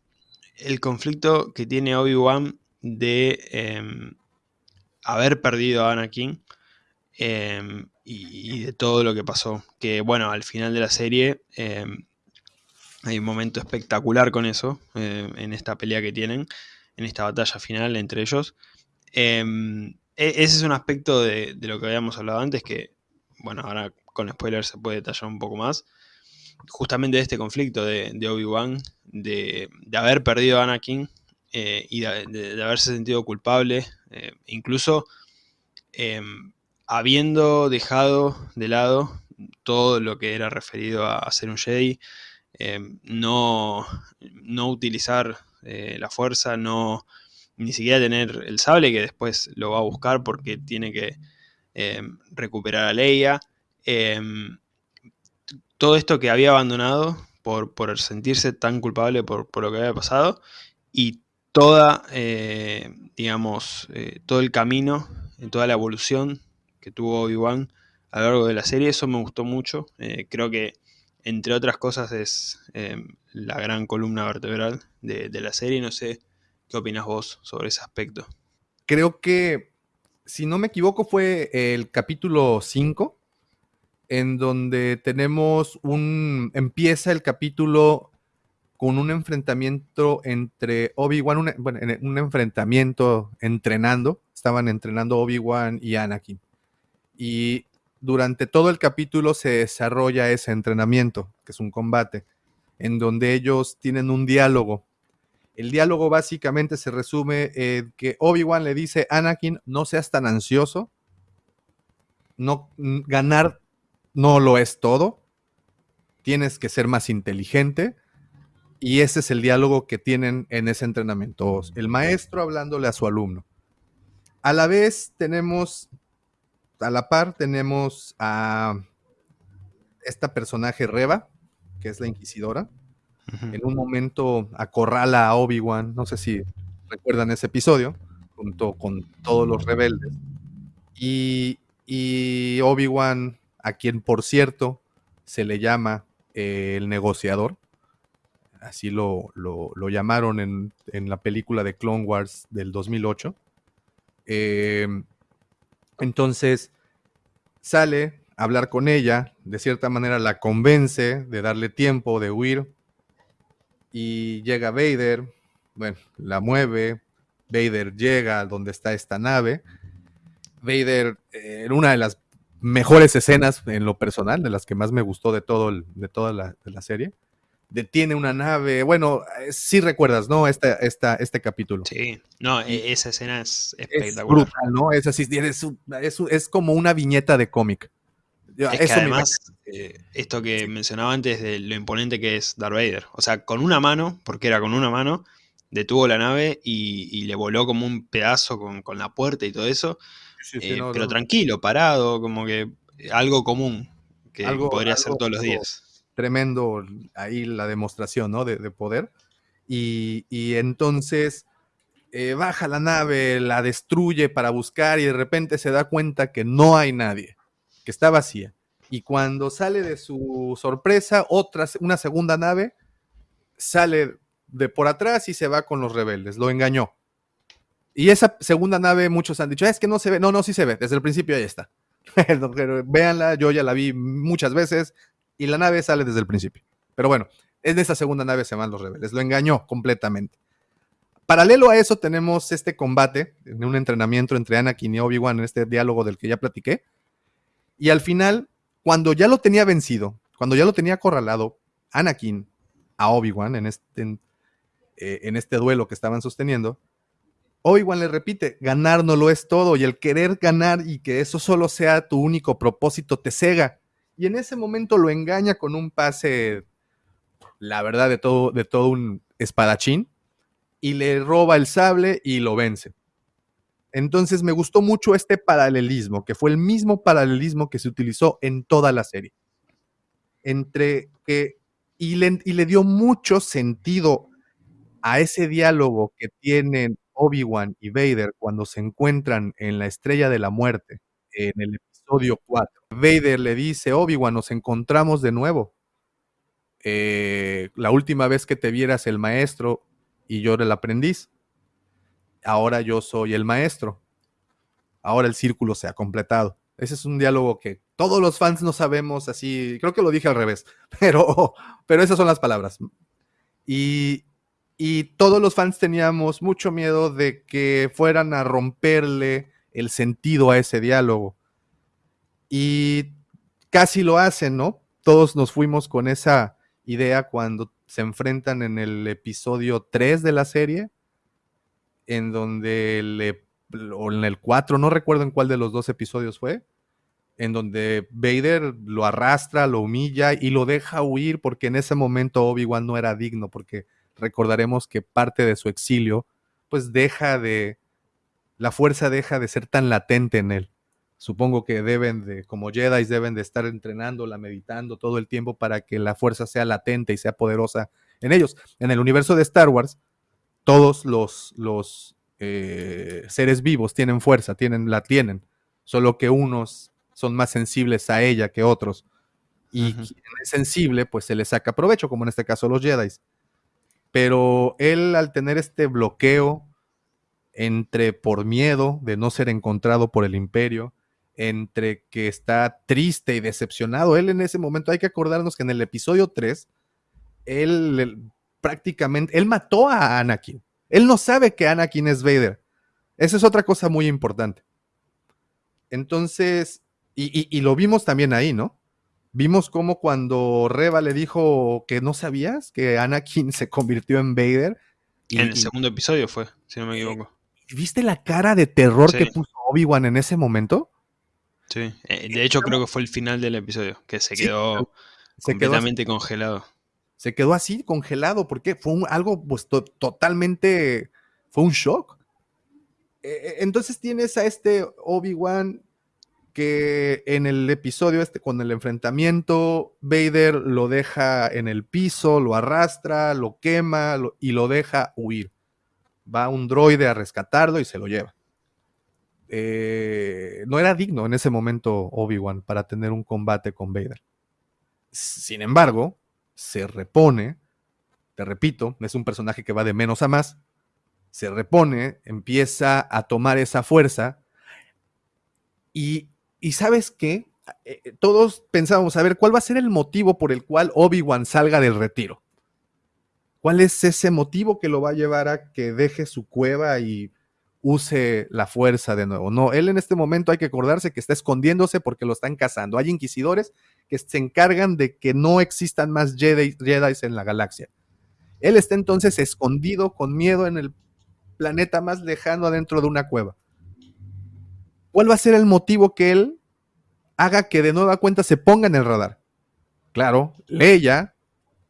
Speaker 1: el conflicto que tiene Obi-Wan de em, haber perdido a Anakin em, y, de todo lo que pasó. Que bueno, al final de la serie em, hay un momento espectacular con eso, en esta pelea que tienen, en esta batalla final entre ellos. E, ese es un aspecto de, de, lo que habíamos hablado antes que, bueno, ahora con spoilers se puede detallar un poco más justamente de este conflicto de, Obi-Wan, de, haber perdido a Anakin eh, y de, haberse sentido culpable, eh, incluso em, habiendo dejado de lado todo lo que era referido a, ser un Jedi, em, no, no, utilizar eh, la fuerza, no ni siquiera tener el sable que después lo va a buscar porque tiene que em, recuperar a Leia todo esto que había abandonado por, sentirse tan culpable por, lo que había pasado y toda, eh, digamos, eh, todo el camino, toda la evolución que tuvo Obi-Wan a lo largo de la serie, eso me gustó mucho. Eh, creo que, entre otras cosas, es la gran columna vertebral de, de la serie. No sé qué opinas vos sobre ese aspecto.
Speaker 2: Creo que, si no me equivoco, fue el capítulo 5 en donde tenemos un, empieza el capítulo con un enfrentamiento entre Obi-Wan, bueno, un enfrentamiento entrenando, estaban entrenando Obi-Wan y Anakin. Y durante todo el capítulo se desarrolla ese entrenamiento, que es un combate, en donde ellos tienen un diálogo. El diálogo básicamente se resume en que Obi-Wan le dice, Anakin, no seas tan ansioso, no ganar no lo es todo. Tienes que ser más inteligente. Y ese es el diálogo que tienen en ese entrenamiento. El maestro hablándole a su alumno. A la vez tenemos, a la par tenemos a esta personaje Reba, que es la inquisidora. En un momento acorrala a Obi-Wan, no sé si recuerdan ese episodio, junto con todos los rebeldes. Y, y Obi-Wan a quien por cierto se le llama eh, el negociador. Así lo, llamaron en, la película de Clone Wars del 2008. Em, entonces sale a hablar con ella, de cierta manera la convence de darle tiempo de huir y llega Vader, bueno, la mueve, Vader llega a donde está esta nave. Vader, eh, en una de las mejores escenas en lo personal, de las que más me gustó de, todo de toda la, la serie, detiene una nave. Bueno, eh, sí recuerdas, ¿no? Esta, esta, este capítulo.
Speaker 1: Sí, no, e, esa escena es espectacular.
Speaker 2: Es brutal, ¿no? Es así, es, es, es como una viñeta de cómic.
Speaker 1: Es que además, eh, esto que mencionaba antes de lo imponente que es Darth Vader. O sea, con una mano, porque era con una mano, detuvo la nave y, le voló como un pedazo con, la puerta y todo eso. Eh, pero tranquilo, parado, como que algo común que podría ser todos los días
Speaker 2: tremendo ahí la demostración, ¿no? De, poder. Y, entonces eh, baja la nave, la destruye para buscar y de repente se da cuenta que no hay nadie, que está vacía. Y cuando sale de su sorpresa, otra, una segunda nave sale de por atrás y se va con los rebeldes. Lo engañó. Y esa segunda nave, muchos han dicho, es que no se ve. No, no, sí se ve. Desde el principio ahí está. Véanla, yo ya la vi muchas veces y la nave sale desde el principio. Pero bueno, en esa segunda nave se van los rebeldes. Lo engañó completamente. Paralelo a eso tenemos este combate, un entrenamiento entre Anakin y Obi-Wan, en este diálogo del que ya platiqué. Y al final, cuando ya lo tenía vencido, cuando ya lo tenía acorralado, Anakin a Obi-Wan en este, en, eh, en este duelo que estaban sosteniendo, Obi-Wan le repite, ganar no lo es todo y el querer ganar y que eso solo sea tu único propósito te cega y en ese momento lo engaña con un pase, la verdad, de todo, de todo un espadachín, y le roba el sable y lo vence. Entonces me gustó mucho este paralelismo, que fue el mismo paralelismo que se utilizó en toda la serie. Entre que, y le, y le dio mucho sentido a ese diálogo que tienen Obi-Wan y Vader cuando se encuentran en la estrella de la muerte, en el episodio 4. Vader le dice, Obi-Wan, nos encontramos de nuevo. Eh, la última vez que te vieras el maestro y yo el aprendiz. Ahora yo soy el maestro. Ahora el círculo se ha completado. Ese es un diálogo que todos los fans no sabemos así. Creo que lo dije al revés, pero, pero esas son las palabras. Y, y todos los fans teníamos mucho miedo de que fueran a romperle el sentido a ese diálogo. Y casi lo hacen, ¿no? Todos nos fuimos con esa idea cuando se enfrentan en el episodio 3 de la serie, en donde le, o en el 4, no recuerdo en cuál de los dos episodios fue, en donde Vader lo arrastra, lo humilla y lo deja huir porque en ese momento Obi-Wan no era digno, porque recordaremos que parte de su exilio, pues deja de, la fuerza deja de ser tan latente en él supongo que deben de, como Jedi, deben de estar entrenándola, meditando todo el tiempo para que la fuerza sea latente y sea poderosa en ellos. En el universo de Star Wars, todos los, los eh, seres vivos tienen fuerza, tienen, la tienen, solo que unos son más sensibles a ella que otros. Y quien es sensible, pues se le saca provecho, como en este caso los Jedi. Pero él, al tener este bloqueo entre por miedo de no ser encontrado por el imperio, entre que está triste y decepcionado. Él en ese momento, hay que acordarnos que en el episodio 3, él, prácticamente, él mató a Anakin. Él no sabe que Anakin es Vader. Esa es otra cosa muy importante. Entonces, y, lo vimos también ahí, ¿no? Vimos cómo cuando Reba le dijo que no sabías que Anakin se convirtió en Vader.
Speaker 1: en el segundo episodio fue, si no me equivoco.
Speaker 2: ¿Viste la cara de terror que puso Obi-Wan en ese momento?
Speaker 1: Sí, eh, de hecho creo que fue el final del episodio, que se quedó completamente congelado.
Speaker 2: Se quedó así, congelado, porque fue algo pues totalmente, fue un shock. E, e, entonces tienes a este Obi-Wan que en el episodio este, con el enfrentamiento, Vader lo deja en el piso, lo arrastra, lo quema y lo deja huir. Va un droide a rescatarlo y se lo lleva. Eh, no era digno en ese momento Obi-Wan para tener un combate con Vader. Sin embargo, se repone, te repito, es un personaje que va de menos a más, se repone, empieza a tomar esa fuerza y, y sabes qué, eh, eh, todos pensábamos, a ver, ¿cuál va a ser el motivo por el cual Obi-Wan salga del retiro? ¿Cuál es ese motivo que lo va a llevar a que deje su cueva y use la fuerza de nuevo. No, él en este momento hay que acordarse que está escondiéndose porque lo están cazando. Hay inquisidores que se encargan de que no existan más Jedi, en la galaxia. Él está entonces escondido con miedo en el planeta más lejano adentro de una cueva. ¿Cuál va a ser el motivo que él haga que de nueva cuenta se ponga en el radar? Claro, Leia,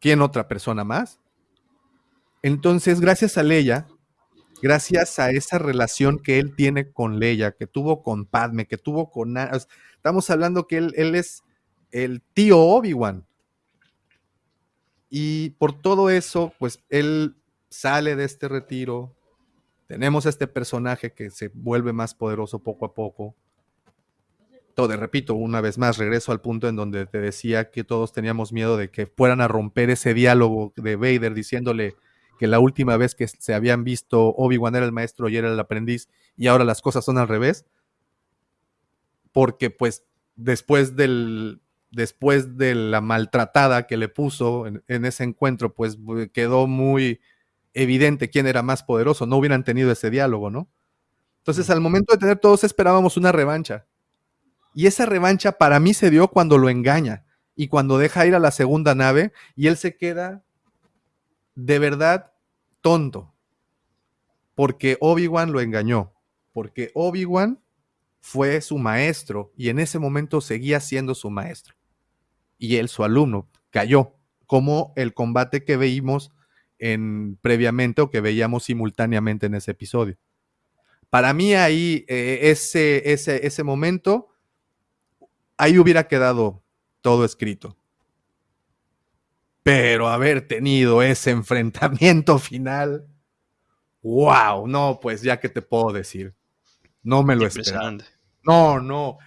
Speaker 2: ¿quién otra persona más? Entonces, gracias a Leia, gracias a esa relación que él tiene con Leia, que tuvo con Padme, que tuvo con... Estamos hablando que él, es el tío Obi-Wan. Y por todo eso, pues él sale de este retiro. Tenemos a este personaje que se vuelve más poderoso poco a poco. Todo, repito, una vez más, regreso al punto en donde te decía que todos teníamos miedo de que fueran a romper ese diálogo de Vader diciéndole, que la última vez que se habían visto Obi-Wan era el maestro y era el aprendiz y ahora las cosas son al revés. Porque pues después del después de la maltratada que le puso en, ese encuentro, pues quedó muy evidente quién era más poderoso. No hubieran tenido ese diálogo, ¿no? Entonces, al momento de tener todos esperábamos una revancha. Y esa revancha para mí se dio cuando lo engaña y cuando deja ir a la segunda nave y él se queda de verdad tonto. Porque Obi-Wan lo engañó. Porque Obi-Wan fue su maestro y en ese momento seguía siendo su maestro. Y él, su alumno, cayó. Como el combate que veíamos en, previamente o que veíamos simultáneamente en ese episodio. Para mí ahí, eh, ese, ese, ese momento, ahí hubiera quedado todo escrito pero haber tenido ese enfrentamiento final, wow, no, pues ya que te puedo decir, no me lo esperaba. No, no,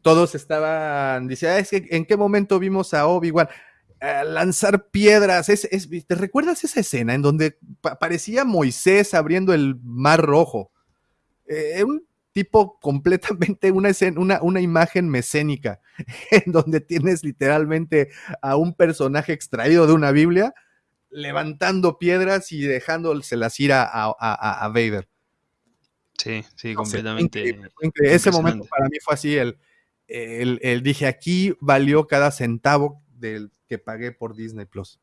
Speaker 2: todos estaban, dice, ah, es que en qué momento vimos a Obi-Wan lanzar piedras, ¿te recuerdas esa escena en donde parecía Moisés abriendo el mar rojo? Eh, un tipo completamente una, una, una imagen mecénica, en donde tienes literalmente a un personaje extraído de una Biblia levantando piedras y dejándoselas ir a, a, Vader.
Speaker 1: Sí, sí, completamente.
Speaker 2: Ese momento para mí fue así, el, el, dije, aquí valió cada centavo del que pagué por Disney Plus.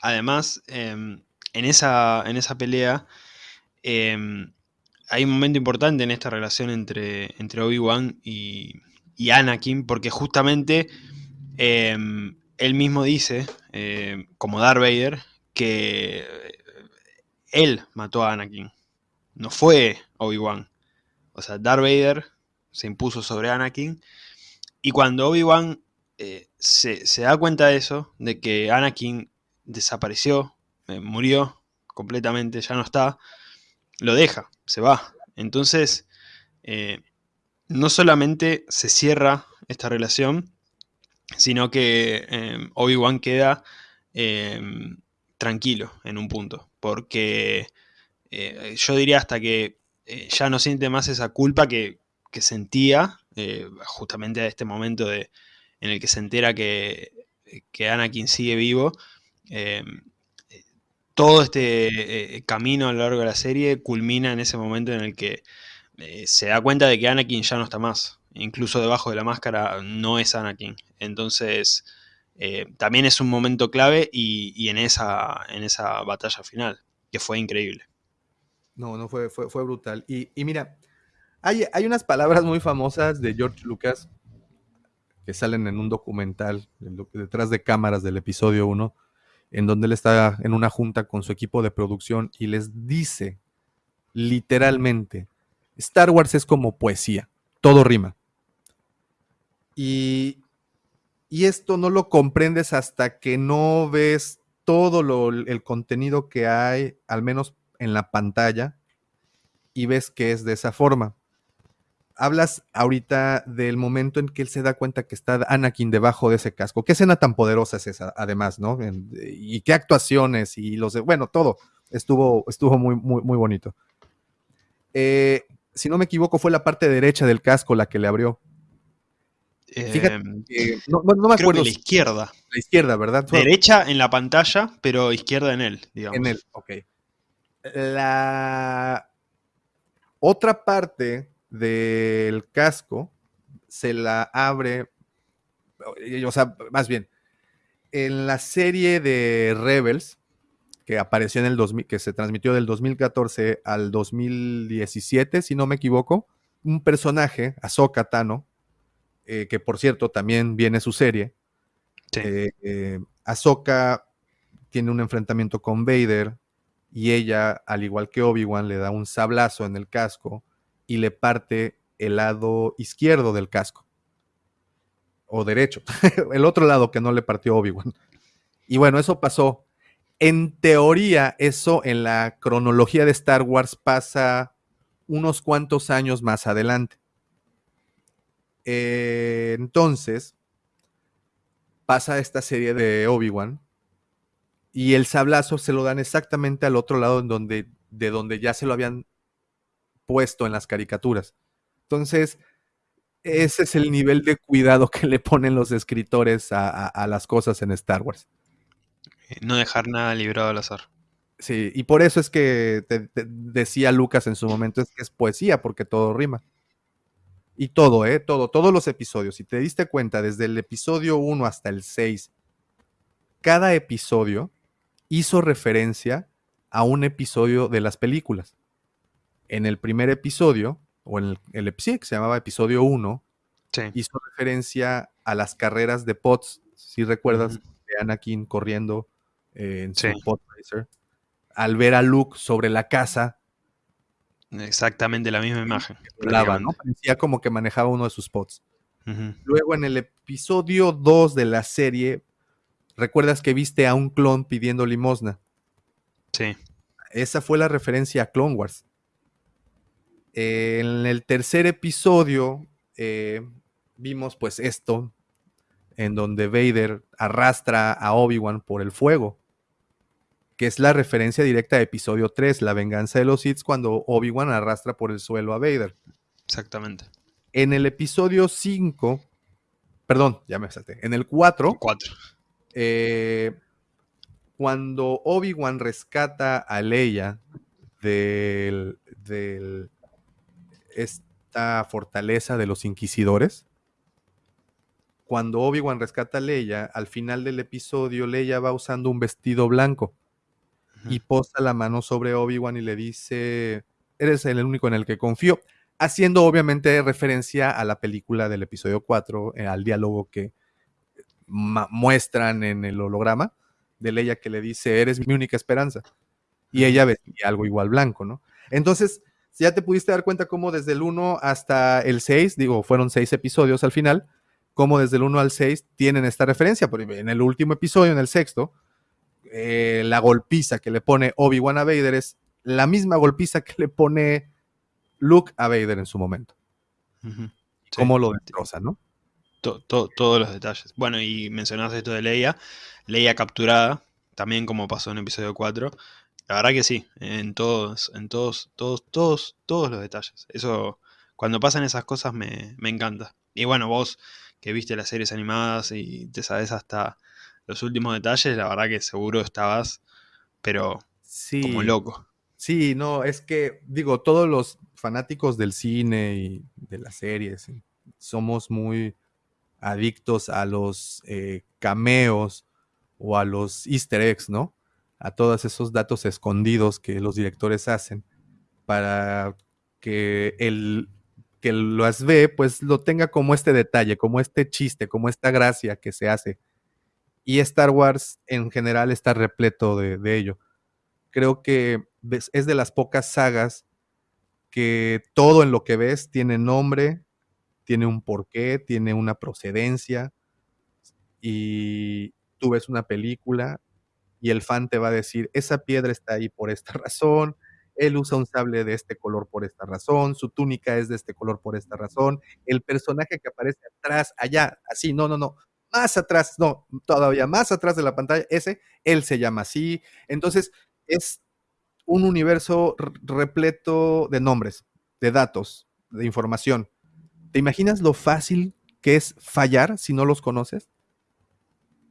Speaker 1: Además, em, en, esa, en esa pelea, em, hay un momento importante en esta relación entre, entre Obi-Wan y, Anakin, porque justamente em, él mismo dice, em, como Darth Vader, que él mató a Anakin, no fue Obi-Wan. O sea, Darth Vader se impuso sobre Anakin, y cuando Obi-Wan eh, se, da cuenta de eso, de que Anakin desapareció, eh, murió completamente, ya no está, lo deja, se va. Entonces, eh, no solamente se cierra esta relación, sino que eh, Obi-Wan queda eh, tranquilo en un punto, porque yo diría hasta que ya no siente más esa culpa que, sentía justamente a este momento de, en el que se entera que, que Anakin sigue vivo, todo este eh, camino a lo largo de la serie culmina en ese momento en el que eh, se da cuenta de que Anakin ya no está más. Incluso debajo de la máscara no es Anakin. Entonces, eh, también es un momento clave y, en, esa, en esa batalla final, que fue increíble.
Speaker 2: No, no, fue, fue, brutal. Y, mira, hay, hay, unas palabras muy famosas de George Lucas que salen en un documental detrás de cámaras del episodio 1 en donde él está en una junta con su equipo de producción y les dice literalmente, Star Wars es como poesía, todo rima. Y, esto no lo comprendes hasta que no ves todo el contenido que hay, al menos en la pantalla, y ves que es de esa forma hablas ahorita del momento en que él se da cuenta que está Anakin debajo de ese casco. ¿Qué escena tan poderosa es esa, además, no? y qué actuaciones y los de, bueno, todo estuvo, estuvo muy, muy, muy bonito. Eh, si no me equivoco, fue la parte derecha del casco la que le abrió.
Speaker 1: Fíjate em, no, me acuerdo. la izquierda.
Speaker 2: La izquierda, ¿verdad?
Speaker 1: Derecha en la pantalla, pero izquierda en él, digamos.
Speaker 2: En él, ok. La otra parte del casco se la abre, o sea, más bien, en la serie de Rebels, que apareció en el 2000, que se transmitió del 2014 al 2017, si no me equivoco, un personaje, Ahsoka Tano, eh, que por cierto también viene su serie.
Speaker 1: Sí.
Speaker 2: Eh, eh, Ahsoka tiene un enfrentamiento con Vader y ella, al igual que Obi-Wan, le da un sablazo en el casco y le parte el lado izquierdo del casco. O derecho. el otro lado que no le partió Obi-Wan. Y bueno, eso pasó. En teoría, eso en la cronología de Star Wars pasa unos cuantos años más adelante. Eh, entonces, pasa esta serie de Obi-Wan y el sablazo se lo dan exactamente al otro lado en donde, de donde ya se lo habían puesto en las caricaturas. Entonces, ese es el nivel de cuidado que le ponen los escritores a, a, a las cosas en Star Wars.
Speaker 1: No dejar nada librado al azar.
Speaker 2: Sí, y por eso es que te, te decía Lucas en su momento, es que es poesía, porque todo rima. Y todo, ¿eh? Todo, todos los episodios. Si te diste cuenta, desde el episodio 1 hasta el 6, cada episodio hizo referencia a un episodio de las películas. En el primer episodio, o en el, el sí, que se llamaba episodio 1,
Speaker 1: Sí.
Speaker 2: hizo referencia a las carreras de Pots, si recuerdas, de Anakin corriendo eh, en su
Speaker 1: Sí.
Speaker 2: Pod Racer. Al ver a Luke sobre la casa,
Speaker 1: Exactamente la misma imagen.
Speaker 2: volaba, ¿no? Parecía como que manejaba uno de sus pods.
Speaker 1: Ujú.
Speaker 2: Luego en el episodio 2 de la serie, recuerdas que viste a un clon pidiendo limosna.
Speaker 1: Sí.
Speaker 2: Esa fue la referencia a Clone Wars. Eh, en el tercer episodio eh, vimos pues esto, en donde Vader arrastra a Obi-Wan por el fuego, que es la referencia directa a episodio 3, la venganza de los Sith, cuando Obi-Wan arrastra por el suelo a Vader.
Speaker 1: Exactamente.
Speaker 2: En el episodio 5, perdón, ya me salté, en el 4,
Speaker 1: Cuatro.
Speaker 2: eh, cuando Obi-Wan rescata a Leia del, del- esta fortaleza de los inquisidores, cuando Obi-Wan rescata a Leia, al final del episodio Leia va usando un vestido blanco y posa la mano sobre Obi-Wan y le dice, eres el único en el que confío, haciendo obviamente referencia a la película del episodio 4, eh, al diálogo que ma- muestran en el holograma de Leia que le dice, eres mi única esperanza. Y ella vestía algo igual blanco, ¿no? Entonces, ya te pudiste dar cuenta cómo desde el 1 hasta el 6, digo, fueron 6 episodios al final, cómo desde el 1 al 6 tienen esta referencia. Porque en el último episodio, en el sexto, eh, la golpiza que le pone Obi-Wan a Vader es la misma golpiza que le pone Luke a Vader en su momento. Cómo lo destroza, ¿no?
Speaker 1: To- to- todos los detalles. Bueno, y mencionaste esto de Leia. Leia capturada, también como pasó en episodio 4. La verdad que sí, en todos, en todos, todos, todos, todos los detalles. Eso, cuando pasan esas cosas me, me encanta. Y bueno, vos que viste las series animadas y te sabes hasta los últimos detalles, la verdad que seguro estabas, pero
Speaker 2: Sí.
Speaker 1: como loco.
Speaker 2: Sí, no, es que, digo, todos los fanáticos del cine y de las series y somos muy adictos a los eh, cameos o a los easter eggs, ¿no? A todos esos datos escondidos que los directores hacen para que el que las ve, pues lo tenga como este detalle, como este chiste, como esta gracia que se hace. Y Star Wars en general está repleto de, de ello creo que es de las pocas sagas que todo en lo que ves tiene nombre, tiene un porqué, tiene una procedencia y tú ves una película y el fan te va a decir, esa piedra está ahí por esta razón, él usa un sable de este color por esta razón, su túnica es de este color por esta razón, el personaje que aparece atrás, allá, así, no, no, no, más atrás, no, todavía más atrás de la pantalla, ese, él se llama así. Entonces, es un universo repleto de nombres, de datos, de información. ¿Te imaginas lo fácil que es fallar si no los conoces?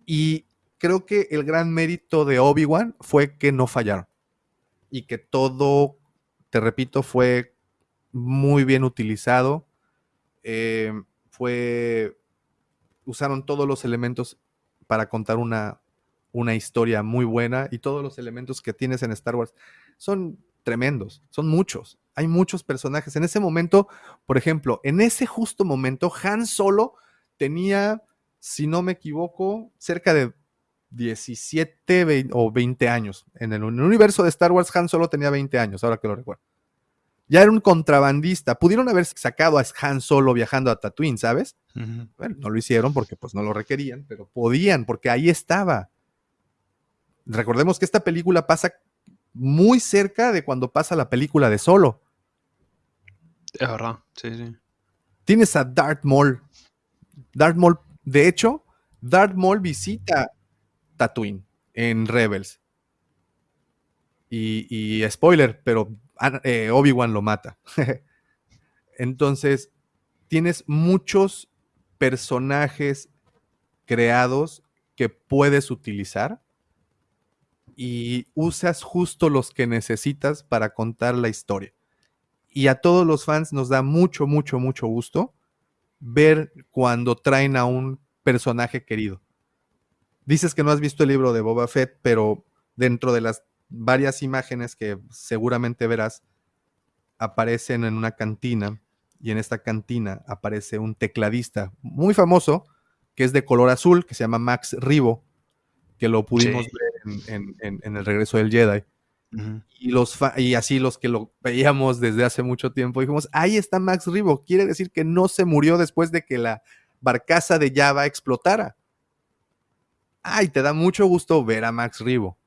Speaker 2: Y creo que el gran mérito de Obi-Wan fue que no fallaron. Y que todo, te repito, fue muy bien utilizado. Eh, fue. Usaron todos los elementos para contar una, una historia muy buena y todos los elementos que tienes en Star Wars son tremendos, son muchos. Hay muchos personajes. En ese momento, por ejemplo, en ese justo momento, Han Solo tenía, si no me equivoco, cerca de 17 o 20 años. En el, universo de Star Wars, Han Solo tenía 20 años, ahora que lo recuerdo. Ya era un contrabandista. Pudieron haber sacado a Han Solo viajando a Tatooine, ¿sabes? Bueno, no lo hicieron porque pues no lo requerían, pero podían, porque ahí estaba. Recordemos que esta película pasa muy cerca de cuando pasa la película de Solo.
Speaker 1: Es verdad, sí, sí.
Speaker 2: Tienes a Darth Maul. Darth Maul, de hecho, Darth Maul visita Tatooine en Rebels. Y, spoiler, pero eh, Obi-Wan lo mata. Entonces, tienes muchos personajes creados que puedes utilizar y usas justo los que necesitas para contar la historia. Y a todos los fans nos da mucho, mucho, mucho gusto ver cuando traen a un personaje querido. Dices que no has visto el libro de Boba Fett, pero dentro de las varias imágenes que seguramente verás, aparecen en una cantina y en esta cantina aparece un tecladista muy famoso que es de color azul, que se llama Max Ribo, que lo pudimos ver en, el regreso del Jedi. y, los y así los que lo veíamos desde hace mucho tiempo, dijimos, ahí está Max Ribo, quiere decir que no se murió después de que la barcaza de Java explotara. Ay, te da mucho gusto ver a Max Ribo.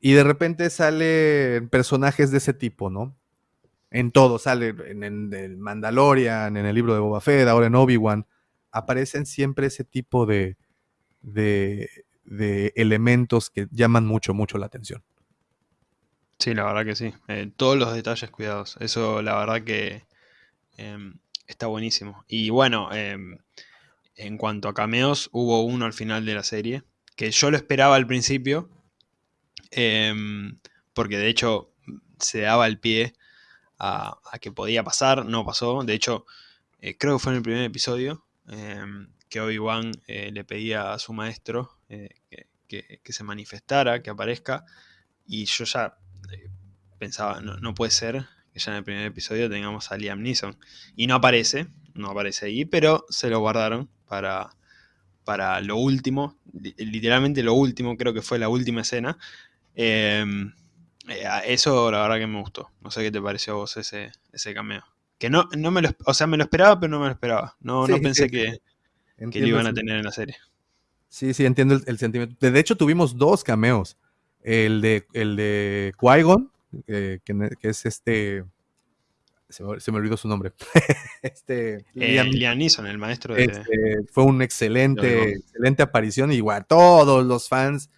Speaker 2: Y de repente salen personajes de ese tipo, ¿no? En todo, sale en, el Mandalorian, en el libro de Boba Fett, ahora en Obi-Wan. Aparecen siempre ese tipo de, de, elementos que llaman mucho, mucho la atención.
Speaker 1: Sí, la verdad que sí. Eh, todos los detalles cuidados. Eso, la verdad que em, está buenísimo. Y bueno, em, en cuanto a cameos, hubo uno al final de la serie, que yo lo esperaba al principio, em, porque de hecho se daba el pie a, que podía pasar, no pasó, de hecho eh, creo que fue en el primer episodio em, que Obi-Wan eh, le pedía a su maestro eh, que, se manifestara, que aparezca, y yo ya pensaba, no, no puede ser que ya en el primer episodio tengamos a Liam Neeson, y no aparece, no aparece ahí, pero se lo guardaron para, para lo último, literalmente lo último, creo que fue la última escena. Em, eh, eso la verdad que me gustó. No sé qué te pareció a vos ese, ese cameo. Que no, no me lo, o sea, me lo esperaba, pero no me lo esperaba. No, no pensé que, que, lo iban a tener en la serie.
Speaker 2: Sí, sí, entiendo el, sentimiento. De hecho, tuvimos dos cameos. El de, el de Qui-Gon, eh, que, es este se me, olvidó su nombre.
Speaker 1: este, eh, Liam, Neeson, el maestro de...
Speaker 2: Este, fue una excelente, excelente aparición. Igual, todos los fans.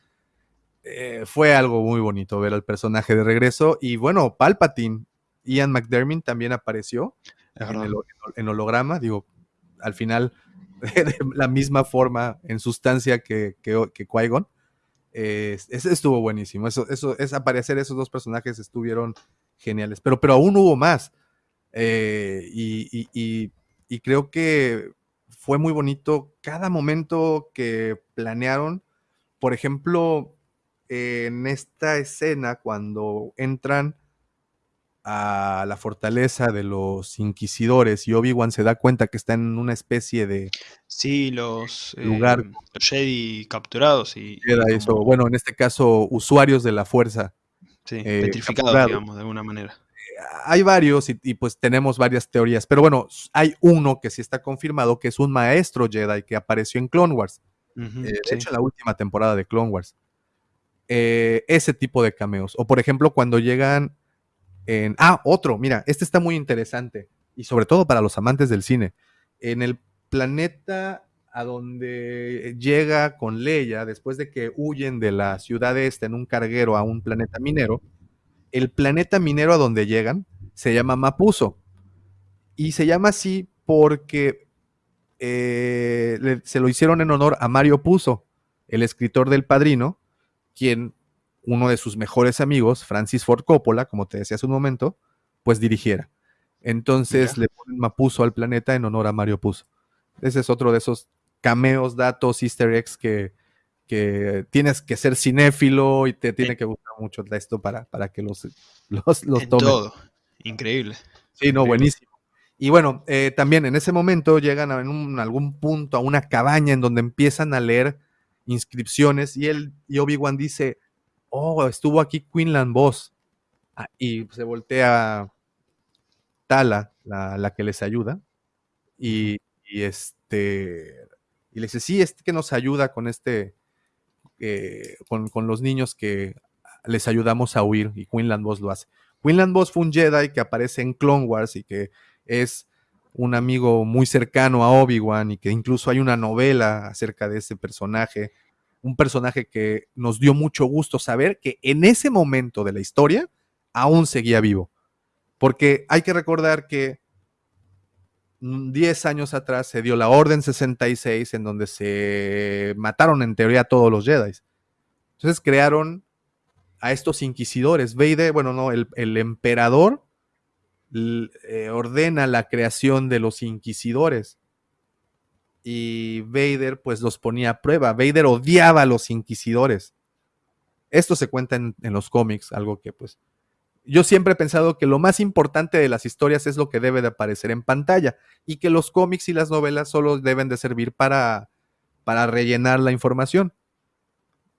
Speaker 2: Eh, fue algo muy bonito ver al personaje de regreso. Y bueno, Palpatine, Ian McDermott también apareció en, holograma. Digo, al final, de la misma forma, en sustancia que, que, que Qui-Gon. ese estuvo buenísimo. Eso, eso, es aparecer esos dos personajes estuvieron geniales. Pero, pero aún hubo más. Eh, y, creo que fue muy bonito cada momento que planearon. Por ejemplo, en esta escena, cuando entran a la fortaleza de los inquisidores y Obi-Wan se da cuenta que está en una especie de
Speaker 1: sí los lugar eh, Jedi capturados y,
Speaker 2: eso. bueno en este caso usuarios de la fuerza
Speaker 1: sí, eh, petrificados digamos de alguna manera
Speaker 2: hay varios y, pues tenemos varias teorías, pero bueno, hay uno que sí está confirmado, que es un maestro Jedi que apareció en Clone Wars. Eh, de hecho, en la última temporada de Clone Wars. Eh, ese tipo de cameos. O por ejemplo, cuando llegan en... Ah, otro, mira, este está muy interesante. Y sobre todo para los amantes del cine. En el planeta a donde llega con Leia, después de que huyen de la ciudad este en un carguero a un planeta minero, el planeta minero a donde llegan se llama Mapuso. Y se llama así porque eh, se lo hicieron en honor a Mario Puzo, el escritor del Padrino, quien uno de sus mejores amigos, Francis Ford Coppola, como te decía hace un momento, pues dirigiera. Entonces le ponen Mapuso al planeta en honor a Mario Puzo. Ese es otro de esos cameos, datos, easter eggs que, tienes que ser cinéfilo y te tiene que gustar mucho esto para, para que los, los, los
Speaker 1: Todo. Increíble.
Speaker 2: Sí, no, buenísimo. Y bueno, eh, también en ese momento llegan a en algún punto a una cabaña en donde empiezan a leer inscripciones y él y Obi-Wan dice, oh, estuvo aquí Quinlan Boss. Ah, y se voltea Tala, la, que les ayuda, y, este, y le dice, sí, es que nos ayuda con este, eh, con, los niños que les ayudamos a huir, y Quinlan Boss lo hace. Quinlan Boss fue un Jedi que aparece en Clone Wars y que es un amigo muy cercano a Obi-Wan y que incluso hay una novela acerca de ese personaje, un personaje que nos dio mucho gusto saber que en ese momento de la historia aún seguía vivo. Porque hay que recordar que 10 años atrás se dio la Orden 66 en donde se mataron en teoría a todos los Jedi. Entonces crearon a estos inquisidores. Vader, bueno, no, el, emperador eh, ordena la creación de los inquisidores. Y Vader pues los ponía a prueba. Vader odiaba a los inquisidores. Esto se cuenta en, en los cómics, algo que pues yo siempre he pensado que lo más importante de las historias es lo que debe de aparecer en pantalla y que los cómics y las novelas solo deben de servir para, para rellenar la información.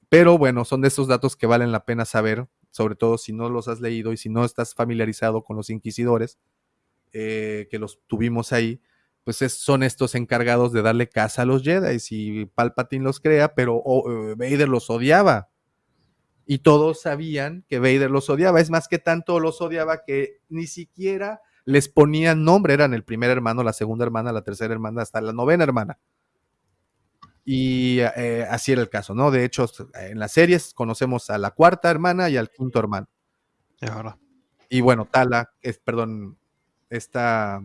Speaker 2: Pero bueno, son de esos datos que valen la pena saber, sobre todo si no los has leído y si no estás familiarizado con los inquisidores, eh, que los tuvimos ahí, pues son estos encargados de darle casa a los Jedi y Palpatine los crea, pero oh, Vader los odiaba y todos sabían que Vader los odiaba. Es más que tanto los odiaba que ni siquiera les ponían nombre. Eran el primer hermano, la segunda hermana, la tercera hermana, hasta la novena hermana. Y eh, así era el caso, ¿no? De hecho, en las series conocemos a la cuarta hermana y al quinto hermano. Y bueno, Tala, es, perdón, esta.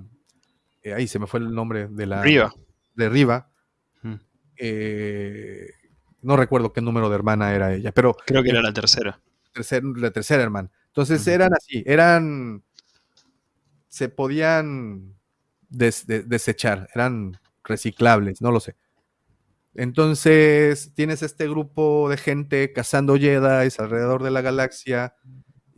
Speaker 2: Eh, ahí se me fue el nombre de la.
Speaker 1: Riva.
Speaker 2: De Riva. Eh, no recuerdo qué número de hermana era ella, pero...
Speaker 1: Creo que era la tercera.
Speaker 2: la tercera hermana. Entonces eran así, eran... Se podían desechar, eran reciclables, no lo sé. Entonces tienes este grupo de gente cazando Jedi alrededor de la galaxia.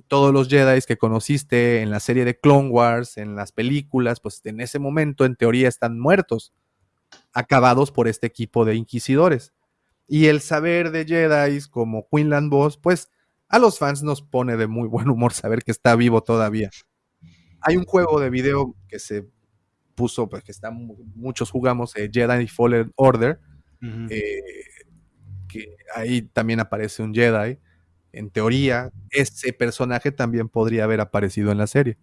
Speaker 2: Todos los Jedi que conociste en la serie de Clone Wars, en las películas, pues en ese momento en teoría están muertos, acabados por este equipo de inquisidores. Y el saber de Jedi como Quinlan Boss, pues a los fans nos pone de muy buen humor saber que está vivo todavía. Hay un juego de video que se puso, pues que está, muchos jugamos, eh, Jedi Fallen Order, eh, que ahí también aparece un Jedi. En teoría, ese personaje también podría haber aparecido en la serie.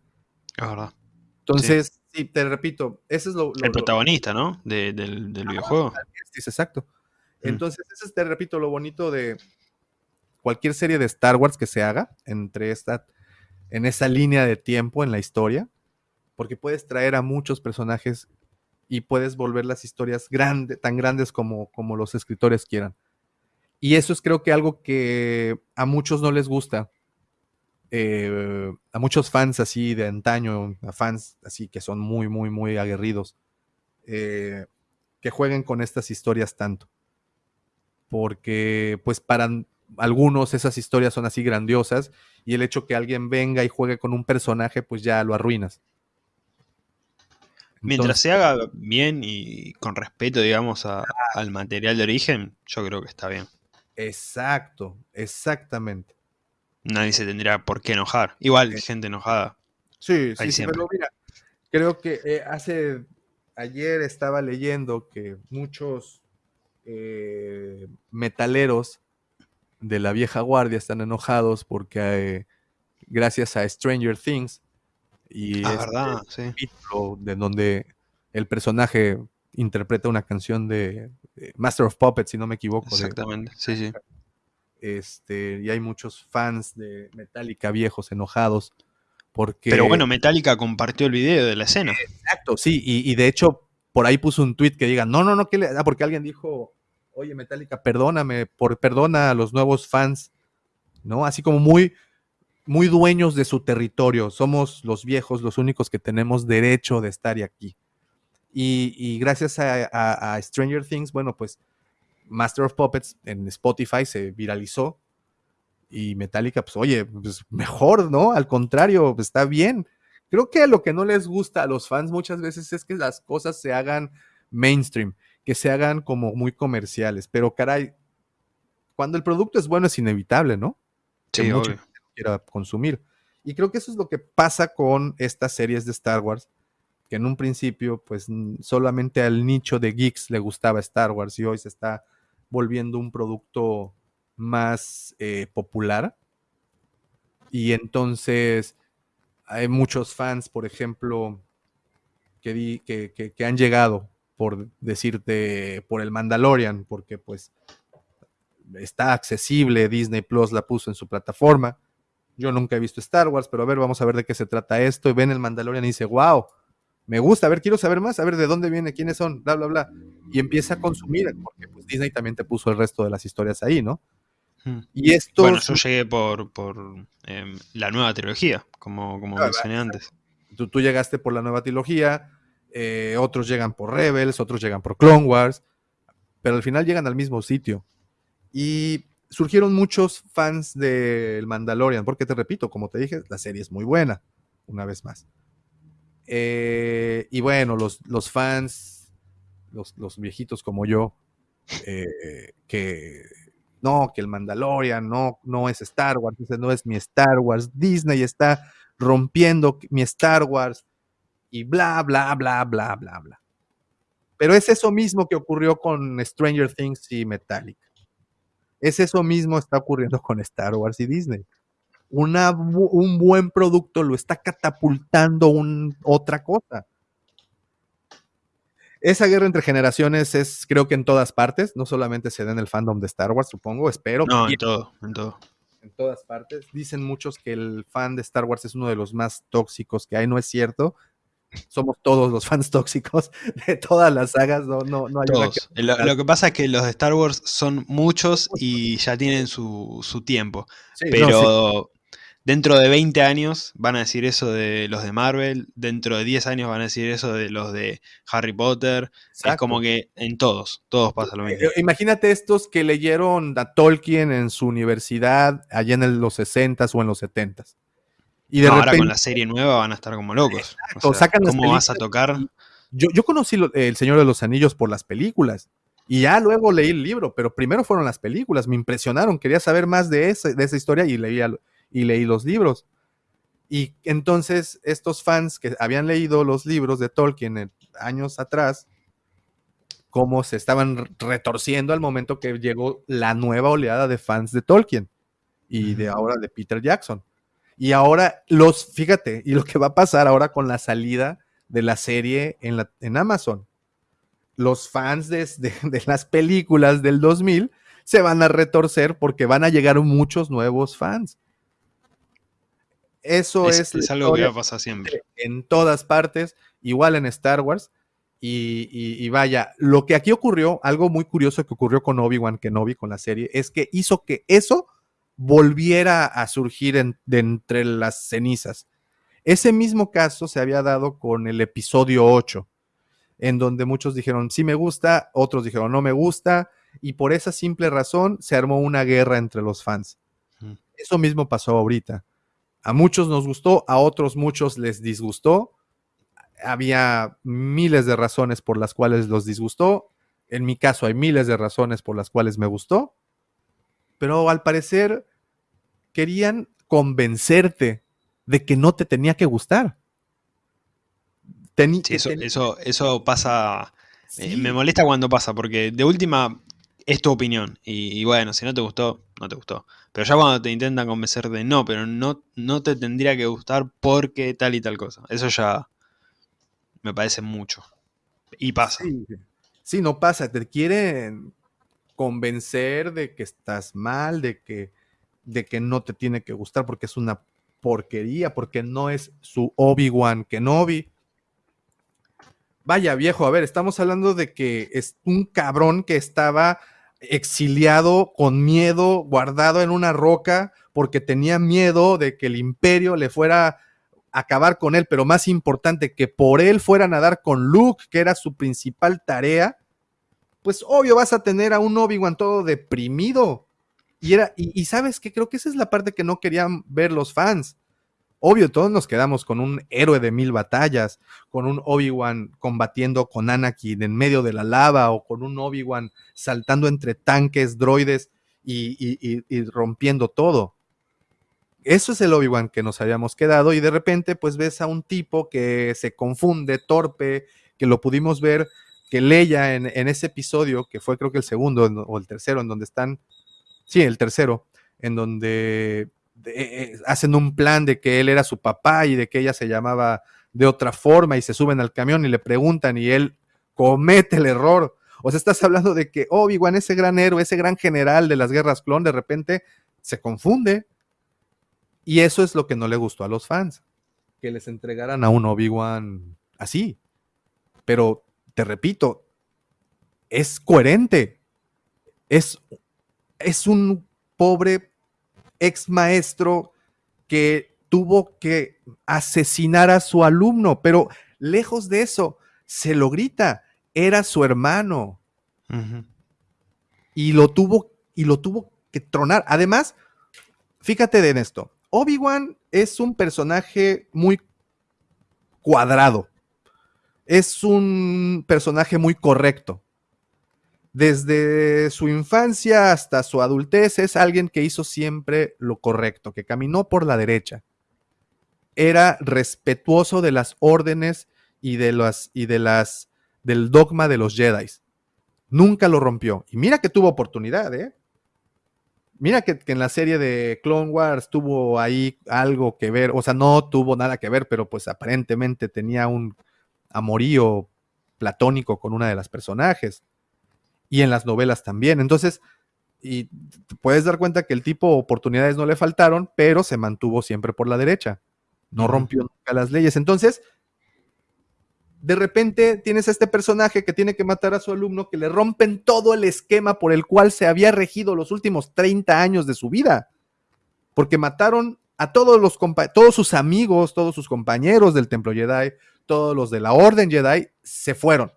Speaker 1: Ahora.
Speaker 2: Entonces, sí. te repito, ese es lo...
Speaker 1: el protagonista, ¿no? del, videojuego.
Speaker 2: Sí, exacto. Mm. Entonces, eso es, te repito, lo bonito de cualquier serie de Star Wars que se haga entre esta, en esa línea de tiempo en la historia, porque puedes traer a muchos personajes y puedes volver las historias tan grandes como, como los escritores quieran. Y eso es creo que algo que a muchos no les gusta. Eh, a muchos fans así de antaño, a fans así que son muy, muy, muy aguerridos, eh, que jueguen con estas historias tanto porque pues para algunos esas historias son así grandiosas y el hecho que alguien venga y juegue con un personaje pues ya lo arruinas.
Speaker 1: Mientras se haga bien y con respeto, digamos, al material de origen, yo creo que está bien.
Speaker 2: Exacto, exactamente.
Speaker 1: Nadie se tendría por qué enojar. Igual, gente enojada.
Speaker 2: Sí, sí, pero mira, creo que eh, hace, ayer estaba leyendo que muchos eh, metaleros de la vieja guardia están enojados porque eh, gracias a Stranger Things y
Speaker 1: ah, verdad,
Speaker 2: de donde el personaje interpreta una canción de, Master of Puppets, si no me equivoco.
Speaker 1: Exactamente, sí, sí.
Speaker 2: Este, y hay muchos fans de Metallica viejos enojados porque...
Speaker 1: Pero bueno, Metallica compartió el video de la escena.
Speaker 2: Exacto, sí, y, y de hecho por ahí puso un tweet que diga, no, no, no, que le... Ah, porque alguien dijo, oye, Metallica, perdóname, por, perdona a los nuevos fans, ¿no? Así como muy, muy dueños de su territorio. Somos los viejos los únicos que tenemos derecho de estar aquí. Y, gracias a, Stranger Things, bueno, pues Master of Puppets en Spotify se viralizó. Y Metallica, pues oye, pues mejor, ¿no? Al contrario, pues, está bien. Creo que lo que no les gusta a los fans muchas veces es que las cosas se hagan mainstream, que se hagan como muy comerciales. Pero caray, cuando el producto es bueno es inevitable, ¿no?
Speaker 1: Sí, obvio
Speaker 2: quiera consumir. Y creo que eso es lo que pasa con estas series de Star Wars, que en un principio, pues solamente al nicho de geeks le gustaba Star Wars y hoy se está volviendo un producto más eh, popular. Y entonces hay muchos fans, por ejemplo, que, que, que han llegado por decirte por el Mandalorian, porque pues está accesible, Disney Plus la puso en su plataforma yo nunca he visto Star Wars, pero a ver, vamos a ver de qué se trata esto. Y ven el Mandalorian y dice, wow, me gusta, a ver, quiero saber más, a ver de dónde viene, quiénes son, bla, bla, bla. Y empieza a consumir, porque pues, Disney también te puso el resto de las historias ahí, ¿no?
Speaker 1: Hmm. Y esto. Bueno, yo llegué por, por em, la nueva trilogía, como, como mencioné antes.
Speaker 2: Tú, tú, llegaste por la nueva trilogía, eh, otros llegan por Rebels, otros llegan por Clone Wars, pero al final llegan al mismo sitio. Y surgieron muchos fans del Mandalorian, porque te repito, como te dije, la serie es muy buena, una vez más. Eh, y bueno, los, los fans, los, viejitos como yo, eh, que no, que el Mandalorian no, es Star Wars, no es mi Star Wars, Disney está rompiendo mi Star Wars y bla, bla, bla, bla, bla, bla. Pero es eso mismo que ocurrió con Stranger Things y Metallica. Es eso mismo está ocurriendo con Star Wars y Disney. un buen producto lo está catapultando otra cosa. Esa guerra entre generaciones es, creo que en todas partes, no solamente se da en el fandom de Star Wars, supongo, espero.
Speaker 1: No, en todo, en todo.
Speaker 2: En todas partes. Dicen muchos que el fan de Star Wars es uno de los más tóxicos que hay, no es cierto somos todos los fans tóxicos de todas las sagas, no, no, no hay
Speaker 1: todos. Lo, que pasa es que los de Star Wars son muchos y ya tienen su, tiempo. pero dentro de 20 años van a decir eso de los de Marvel, dentro de 10 años van a decir eso de los de Harry Potter. Es como que en todos, todos pasa lo mismo.
Speaker 2: Eh, imagínate estos que leyeron a Tolkien en su universidad allá en los 60s o en los 70s
Speaker 1: y ahora con la serie nueva van a estar como locos. ¿Cómo vas a tocar?
Speaker 2: Yo, yo conocí El Señor de los Anillos por las películas. Y ya luego leí el libro, pero primero fueron las películas. Me impresionaron. Quería saber más de, ese, de esa historia y leí, y leí los libros. Y entonces estos fans que habían leído los libros de Tolkien años atrás, como se estaban retorciendo al momento que llegó la nueva oleada de fans de Tolkien y de ahora de Peter Jackson. Y ahora los, fíjate, y lo que va a pasar ahora con la salida de la serie en, la, en Amazon. Los fans de, las películas del 2000 se van a retorcer porque van a llegar muchos nuevos fans. Eso es,
Speaker 1: es, algo que va a pasar siempre.
Speaker 2: En todas partes, igual en Star Wars. Y, y, vaya, lo que aquí ocurrió, algo muy curioso que ocurrió con Obi-Wan Kenobi, con la serie, es que hizo que eso volviera a surgir de entre las cenizas. Ese mismo caso se había dado con el episodio 8, en donde muchos dijeron sí me gusta, otros dijeron no me gusta, y por esa simple razón se armó una guerra entre los fans. Eso mismo pasó ahorita. A muchos nos gustó, a otros muchos les disgustó. Había miles de razones por las cuales los disgustó. En mi caso hay miles de razones por las cuales me gustó. Pero al parecer querían convencerte de que no te tenía que gustar.
Speaker 1: eso, eso, pasa, eh, me molesta cuando pasa, porque de última es tu opinión. Y, bueno, si no te gustó, no te gustó. Pero ya cuando te intentan convencer de no, pero no, no te tendría que gustar porque tal y tal cosa. Eso ya me parece mucho. Y pasa.
Speaker 2: Sí, no pasa. Te quieren convencer de que estás mal, de que de que no te tiene que gustar porque es una porquería, porque no es su Obi-Wan Kenobi. Vaya viejo, a ver, estamos hablando de que es un cabrón que estaba exiliado con miedo, guardado en una roca, porque tenía miedo de que el imperio le fuera a acabar con él, pero más importante, que por él fueran a dar con Luke, que era su principal tarea, pues obvio vas a tener a un Obi-Wan todo deprimido. Y, era, y, y sabes que creo que esa es la parte que no querían ver los fans. Obvio, todos nos quedamos con un héroe de mil batallas, con un Obi-Wan combatiendo con Anakin en medio de la lava o con un Obi-Wan saltando entre tanques, droides y, y, y, rompiendo todo. Eso es el Obi-Wan que nos habíamos quedado y de repente pues ves a un tipo que se confunde, torpe, que lo pudimos ver, que Leia en ese episodio, que fue creo que el segundo o el tercero, en donde están, sí, el tercero, en donde eh, hacen un plan de que él era su papá y de que ella se llamaba de otra forma y se suben al camión y le preguntan y él comete el error. O sea, estás hablando de que Obi-Wan, ese gran héroe, ese gran general de las guerras clon, de repente se confunde. Y eso es lo que no le gustó a los fans, que les entregaran a un Obi-Wan así. Pero, te repito, es coherente. Es, es un pobre ex maestro que tuvo que asesinar a su alumno, pero lejos de eso, se lo grita, era su hermano. Uh -huh. Y lo tuvo y lo tuvo que tronar. Además, fíjate en esto. Obi-Wan es un personaje muy cuadrado. Es un personaje muy correcto desde su infancia hasta su adultez es alguien que hizo siempre lo correcto, que caminó por la derecha. Era respetuoso de las órdenes y de las y de las del dogma de los Jedi. Nunca lo rompió. Y mira que tuvo oportunidad, ¿eh? Mira que, que, en la serie de Clone Wars tuvo ahí algo que ver, o sea, no tuvo nada que ver, pero pues aparentemente tenía un amorío platónico con una de las personajes y en las novelas también. Entonces, y te puedes dar cuenta que el tipo oportunidades no le faltaron, pero se mantuvo siempre por la derecha. No rompió nunca las leyes. Entonces, de repente tienes a este personaje que tiene que matar a su alumno, que le rompen todo el esquema por el cual se había regido los últimos 30 años de su vida. Porque mataron a todos los todos sus amigos, todos sus compañeros del Templo Jedi, todos los de la Orden Jedi se fueron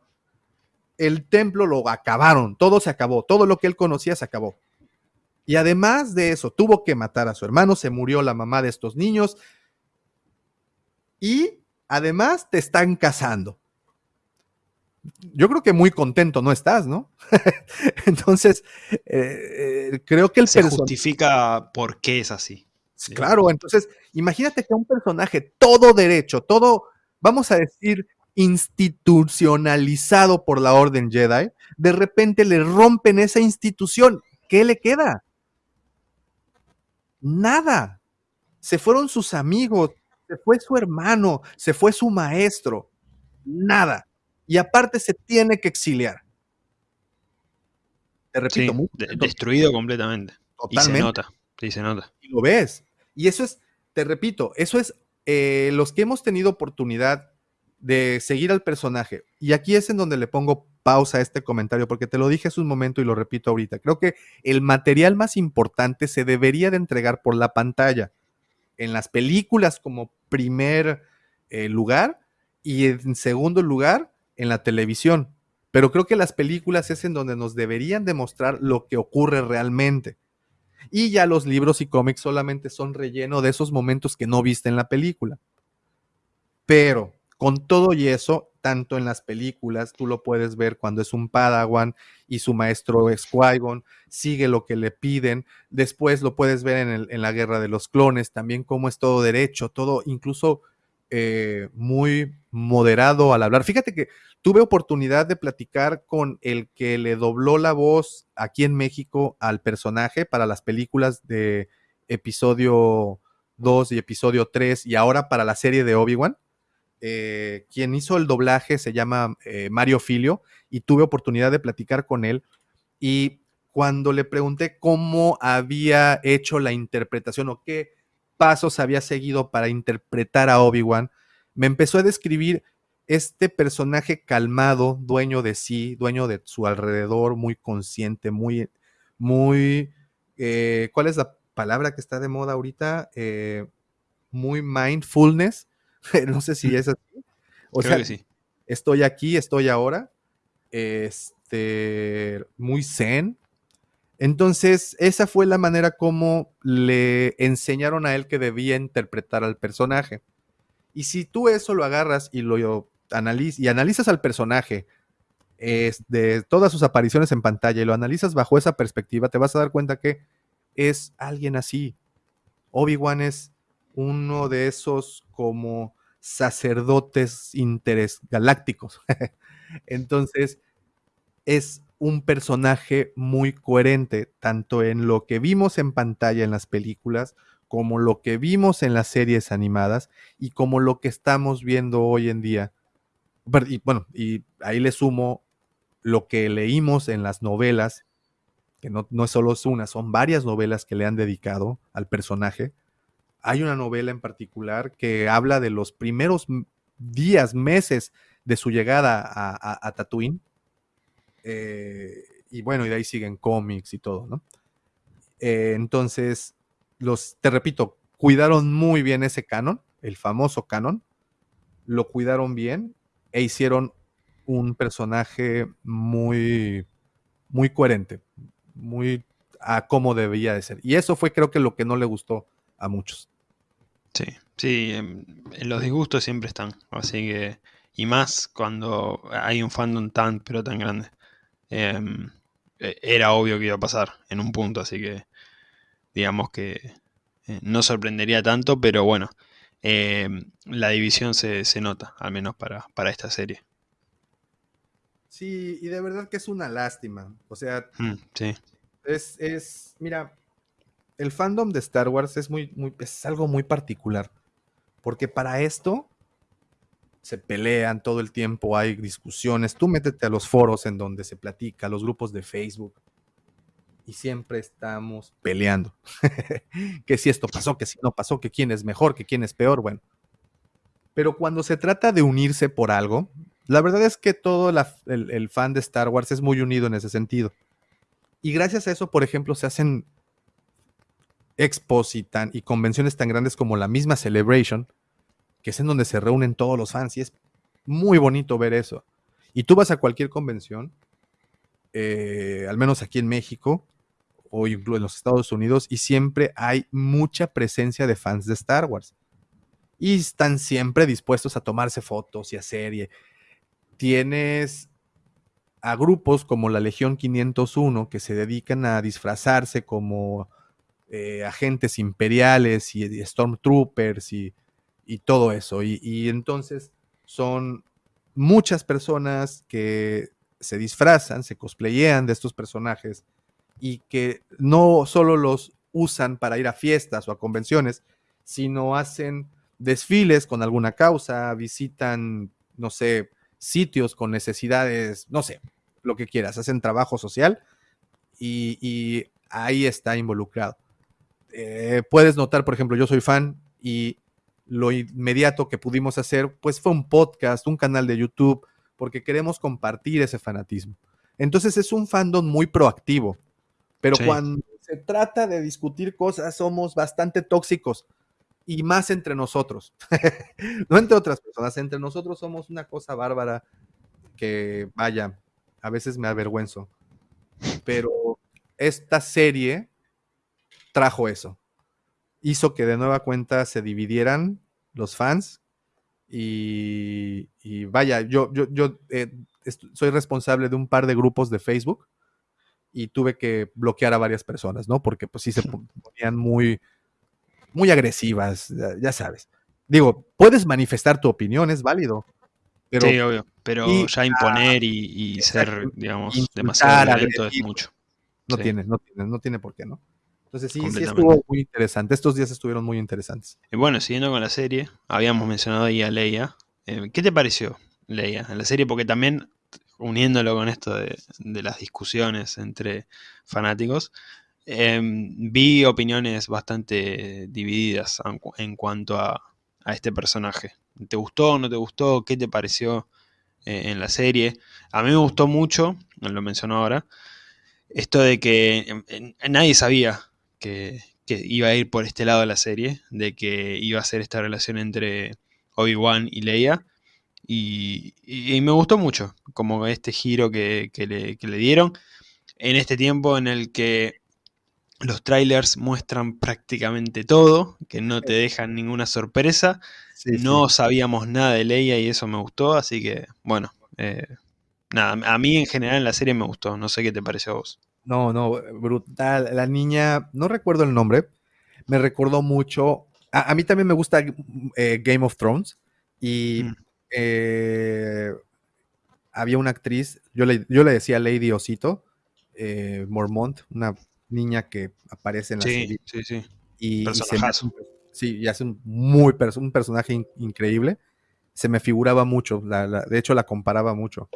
Speaker 2: el templo lo acabaron, todo se acabó, todo lo que él conocía se acabó. Y además de eso, tuvo que matar a su hermano, se murió la mamá de estos niños y además te están casando. Yo creo que muy contento no estás, ¿no? entonces, eh, eh, creo que el
Speaker 1: se justifica por qué es así.
Speaker 2: Claro, entonces, imagínate que un personaje todo derecho, todo, vamos a decir, institucionalizado por la Orden Jedi, de repente le rompen esa institución. ¿Qué le queda? Nada. Se fueron sus amigos, se fue su hermano, se fue su maestro. Nada. Y aparte se tiene que exiliar.
Speaker 1: Te repito, sí, de, destruido completamente. Totalmente. Y se nota, sí se nota.
Speaker 2: Y lo ves. Y eso es, te repito, eso es eh, los que hemos tenido oportunidad de seguir al personaje. Y aquí es en donde le pongo pausa a este comentario, porque te lo dije hace un momento y lo repito ahorita. Creo que el material más importante se debería de entregar por la pantalla, en las películas como primer eh, lugar y en segundo lugar en la televisión. Pero creo que las películas es en donde nos deberían demostrar lo que ocurre realmente. Y ya los libros y cómics solamente son relleno de esos momentos que no viste en la película. Pero con todo y eso, tanto en las películas, tú lo puedes ver cuando es un Padawan y su maestro es Qui-Gon, sigue lo que le piden. Después lo puedes ver en, el, la Guerra de los Clones, también cómo es todo derecho, todo incluso eh, muy moderado al hablar. Fíjate que tuve oportunidad de platicar con el que le dobló la voz aquí en México al personaje para las películas de episodio 2 y episodio 3 y ahora para la serie de Obi-Wan eh, quien hizo el doblaje se llama eh, Mario Filio y tuve oportunidad de platicar con él y cuando le pregunté cómo había hecho la interpretación o qué pasos había seguido para interpretar a Obi-Wan, me empezó a describir este personaje calmado, dueño de sí, dueño de su alrededor, muy consciente, muy, muy, eh, ¿cuál es la palabra que está de moda ahorita? Muy mindfulness, no sé si es así.
Speaker 1: O Creo sea, que sí.
Speaker 2: estoy aquí, estoy ahora, este, muy zen. Entonces, esa fue la manera como le enseñaron a él que debía interpretar al personaje. Y si tú eso lo agarras y lo y analizas al personaje de todas sus apariciones en pantalla y lo analizas bajo esa perspectiva, te vas a dar cuenta que es alguien así. Obi-Wan es uno de esos como sacerdotes interesgalácticos. Entonces, es un personaje muy coherente, tanto en lo que vimos en pantalla en las películas, como lo que vimos en las series animadas y como lo que estamos viendo hoy en día y, bueno, y ahí le sumo lo que leímos en las novelas, que no, no es solo una, son varias novelas que le han dedicado al personaje. Hay una novela en particular que habla de los primeros días, meses de su llegada a, Tatooine. Eh, y bueno, y de ahí siguen cómics y todo, ¿no? Eh, entonces, los, te repito, cuidaron muy bien ese canon, el famoso canon, lo cuidaron bien e hicieron un personaje muy, muy coherente, muy a cómo debía de ser. Y eso fue creo que lo que no le gustó a muchos.
Speaker 1: Sí, sí, en, los disgustos siempre están, así que, y más cuando hay un fandom tan, pero tan grande. Em, e, era obvio que iba a pasar en un punto, así que digamos que eh, no sorprendería tanto, pero bueno, eh, la división se, nota, al menos para, para, esta serie.
Speaker 2: Sí, y de verdad que es una lástima. O sea,
Speaker 1: mm, sí.
Speaker 2: es, es, mira, el fandom de Star Wars es, muy, algo muy particular. Porque para esto se pelean todo el tiempo, hay discusiones. Tú métete a los foros en donde se platica, los grupos de Facebook y siempre estamos peleando. que si esto pasó, que si no pasó, que quién es mejor, que quién es peor, bueno. Pero cuando se trata de unirse por algo, la verdad es que todo el, fan de Star Wars es muy unido en ese sentido. Y gracias a eso, por ejemplo, se hacen expos y, convenciones tan grandes como la misma Celebration, que es en donde se reúnen todos los fans y es muy bonito ver eso. Y tú vas a cualquier convención, eh, al menos aquí en México, o incluso en los Estados Unidos y siempre hay mucha presencia de fans de Star Wars. Y están siempre dispuestos a tomarse fotos y hacer. Y tienes a grupos como la Legión 501 que se dedican a disfrazarse como eh, agentes imperiales y, stormtroopers y, y, todo eso. Y, y entonces son muchas personas que se disfrazan, se cosplayean de estos personajes y que no solo los usan para ir a fiestas o a convenciones, sino hacen desfiles con alguna causa, visitan, no sé, sitios con necesidades, no sé, lo que quieras, hacen trabajo social y, ahí está involucrado. Eh, puedes notar, por ejemplo, yo soy fan y lo inmediato que pudimos hacer, pues fue un podcast, un canal de YouTube, porque queremos compartir ese fanatismo. Entonces es un fandom muy proactivo. Pero cuando se trata de discutir cosas, somos bastante tóxicos y más entre nosotros. no entre otras personas, entre nosotros somos una cosa bárbara que, vaya, a veces me avergüenzo. Pero esta serie trajo eso. Hizo que de nueva cuenta se dividieran los fans. Y, vaya, yo, yo, yo eh, soy responsable de un par de grupos de Facebook y tuve que bloquear a varias personas, ¿no? Porque pues sí se ponían muy, muy agresivas, ya, sabes. Digo, puedes manifestar tu opinión, es válido.
Speaker 1: Pero, sí, obvio, pero ya imponer y, ser, digamos, demasiado violento es mucho.
Speaker 2: No tiene, no tiene, no tiene por qué, ¿no? Entonces sí, sí estuvo muy interesante. Estos días estuvieron muy interesantes.
Speaker 1: Y bueno, siguiendo con la serie, habíamos mencionado ahí a Leia. Eh, ¿Qué te pareció, Leia, en la serie? Porque también uniéndolo con esto de, las discusiones entre fanáticos, em, vi opiniones bastante divididas en, cuanto a, este personaje. ¿Te gustó o no te gustó? ¿Qué te pareció eh, en la serie? A mí me gustó mucho, lo mencionó ahora, esto de que nadie sabía que, iba a ir por este lado de la serie, de que iba a ser esta relación entre Obi-Wan y Leia. Y, me gustó mucho, como este giro que, le, que le dieron en este tiempo en el que los trailers muestran prácticamente todo, que no te dejan ninguna sorpresa. no sabíamos nada de Leia y eso me gustó, así que bueno, eh, nada, a mí en general en la serie me gustó, no sé qué te pareció a vos.
Speaker 2: No, no, brutal. La niña, no recuerdo el nombre, me recordó mucho. A, mí también me gusta eh, Game of Thrones y mm. eh, había una actriz, yo le, yo le decía Lady Osito, Mormont, una niña que aparece en la
Speaker 1: serie. Sí, sí.
Speaker 2: Y, y se sí, y hace un, muy un personaje increíble. Se me figuraba mucho, de hecho la comparaba mucho.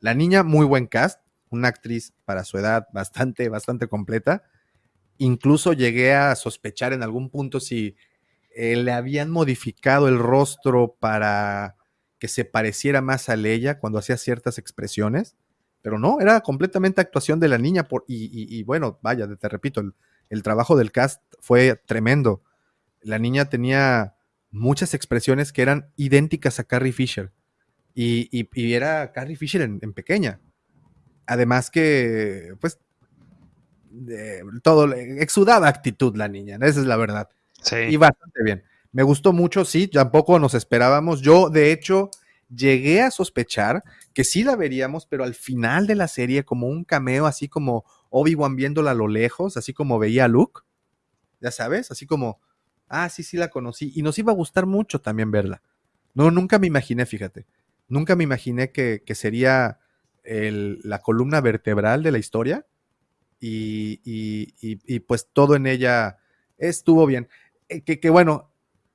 Speaker 2: La niña, muy buen cast, una actriz para su edad bastante, bastante completa. Incluso llegué a sospechar en algún punto si eh, le habían modificado el rostro para que se pareciera más a Leia cuando hacía ciertas expresiones pero no, era completamente actuación de la niña. Por, y, bueno, vaya, te repito, el, trabajo del cast fue tremendo. La niña tenía muchas expresiones que eran idénticas a Carrie Fisher. Y, era Carrie Fisher en, pequeña. Además que, pues, todo, exudaba actitud la niña, esa es la verdad. Sí. Y bastante bien. Me gustó mucho, sí, tampoco nos esperábamos. Yo, de hecho, llegué a sospechar que sí la veríamos, pero al final de la serie como un cameo, así como Obi-Wan viéndola a lo lejos, así como veía a Luke, ya sabes, así como, ah, sí, sí la conocí, y nos iba a gustar mucho también verla. No, nunca me imaginé, fíjate, nunca me imaginé que, sería la columna vertebral de la historia, y, pues todo en ella estuvo bien. Eh, que, que bueno,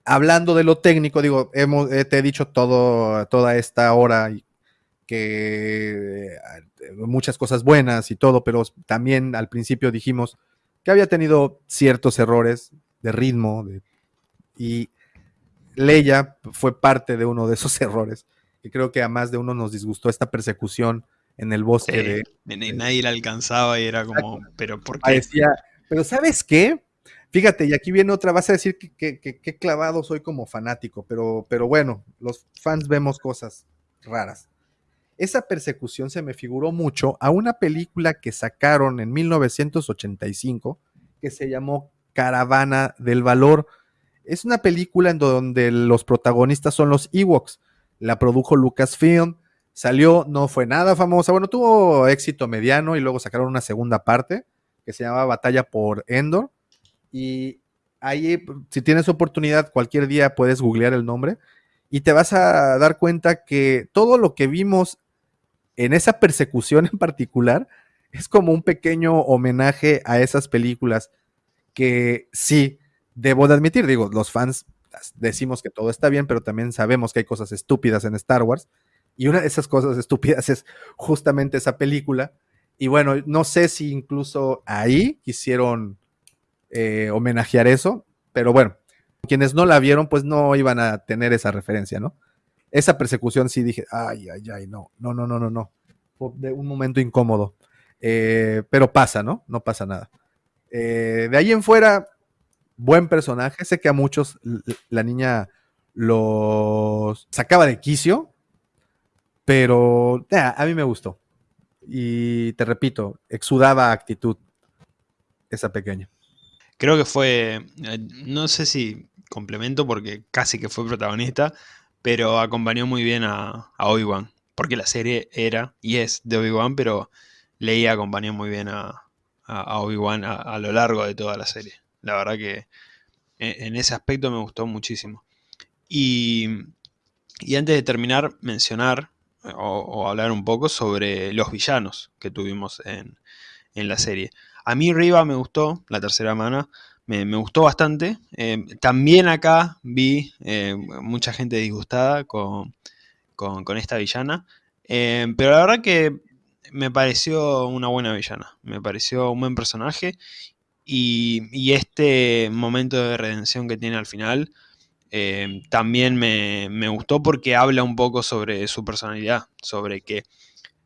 Speaker 2: hablando de lo técnico, digo, hemos, eh, te he dicho todo, toda esta hora que eh, muchas cosas buenas y todo, pero también al principio dijimos que había tenido ciertos errores de ritmo y Leia fue parte de uno de esos errores. Y creo que a más de uno nos disgustó esta persecución en el bosque
Speaker 1: de, Nadie la alcanzaba y era como, pero ¿por qué?
Speaker 2: pero ¿sabes qué? Fíjate, y aquí viene otra, vas a decir que, que, clavado soy como fanático, pero, pero bueno, los fans vemos cosas raras. Esa persecución se me figuró mucho a una película que sacaron en 1985 que se llamó Caravana del Valor. Es una película en donde los protagonistas son los Ewoks. La produjo Lucasfilm, salió, no fue nada famosa, bueno, tuvo éxito mediano y luego sacaron una segunda parte que se llamaba Batalla por Endor y ahí, si tienes oportunidad, cualquier día puedes googlear el nombre y te vas a dar cuenta que todo lo que vimos en esa persecución en particular es como un pequeño homenaje a esas películas que sí, debo de admitir, digo, los fans decimos que todo está bien, pero también sabemos que hay cosas estúpidas en Star Wars. Y una de esas cosas estúpidas es justamente esa película. Y bueno, no sé si incluso ahí quisieron eh, homenajear eso, pero bueno, quienes no la vieron, pues no iban a tener esa referencia, ¿no? Esa persecución sí dije, ay, ay, ay, no, no, no, no, no, no. Fue de un momento incómodo. Eh, pero pasa, ¿no? No pasa nada. Eh, de ahí en fuera, buen personaje. Sé que a muchos la niña los sacaba de quicio, pero a mí me gustó. Y te repito, exudaba actitud esa pequeña.
Speaker 1: Creo que fue, eh, no sé si complemento porque casi que fue protagonista, pero acompañó muy bien a, Obi-Wan. Porque la serie era y es de Obi-Wan, pero Leia acompañó muy bien a, Obi-Wan a, lo largo de toda la serie. La verdad que e, en, ese aspecto me gustó muchísimo. Y, antes de terminar, mencionar o, hablar un poco sobre los villanos que tuvimos en, en la serie. A mí Riva me gustó, la tercera mana, me, gustó bastante. Eh, también acá vi eh, mucha gente disgustada con, esta villana. Eh, pero la verdad que me pareció una buena villana. Me pareció un buen personaje. Y, este momento de redención que tiene al final eh, también me, me, gustó porque habla un poco sobre su personalidad, sobre que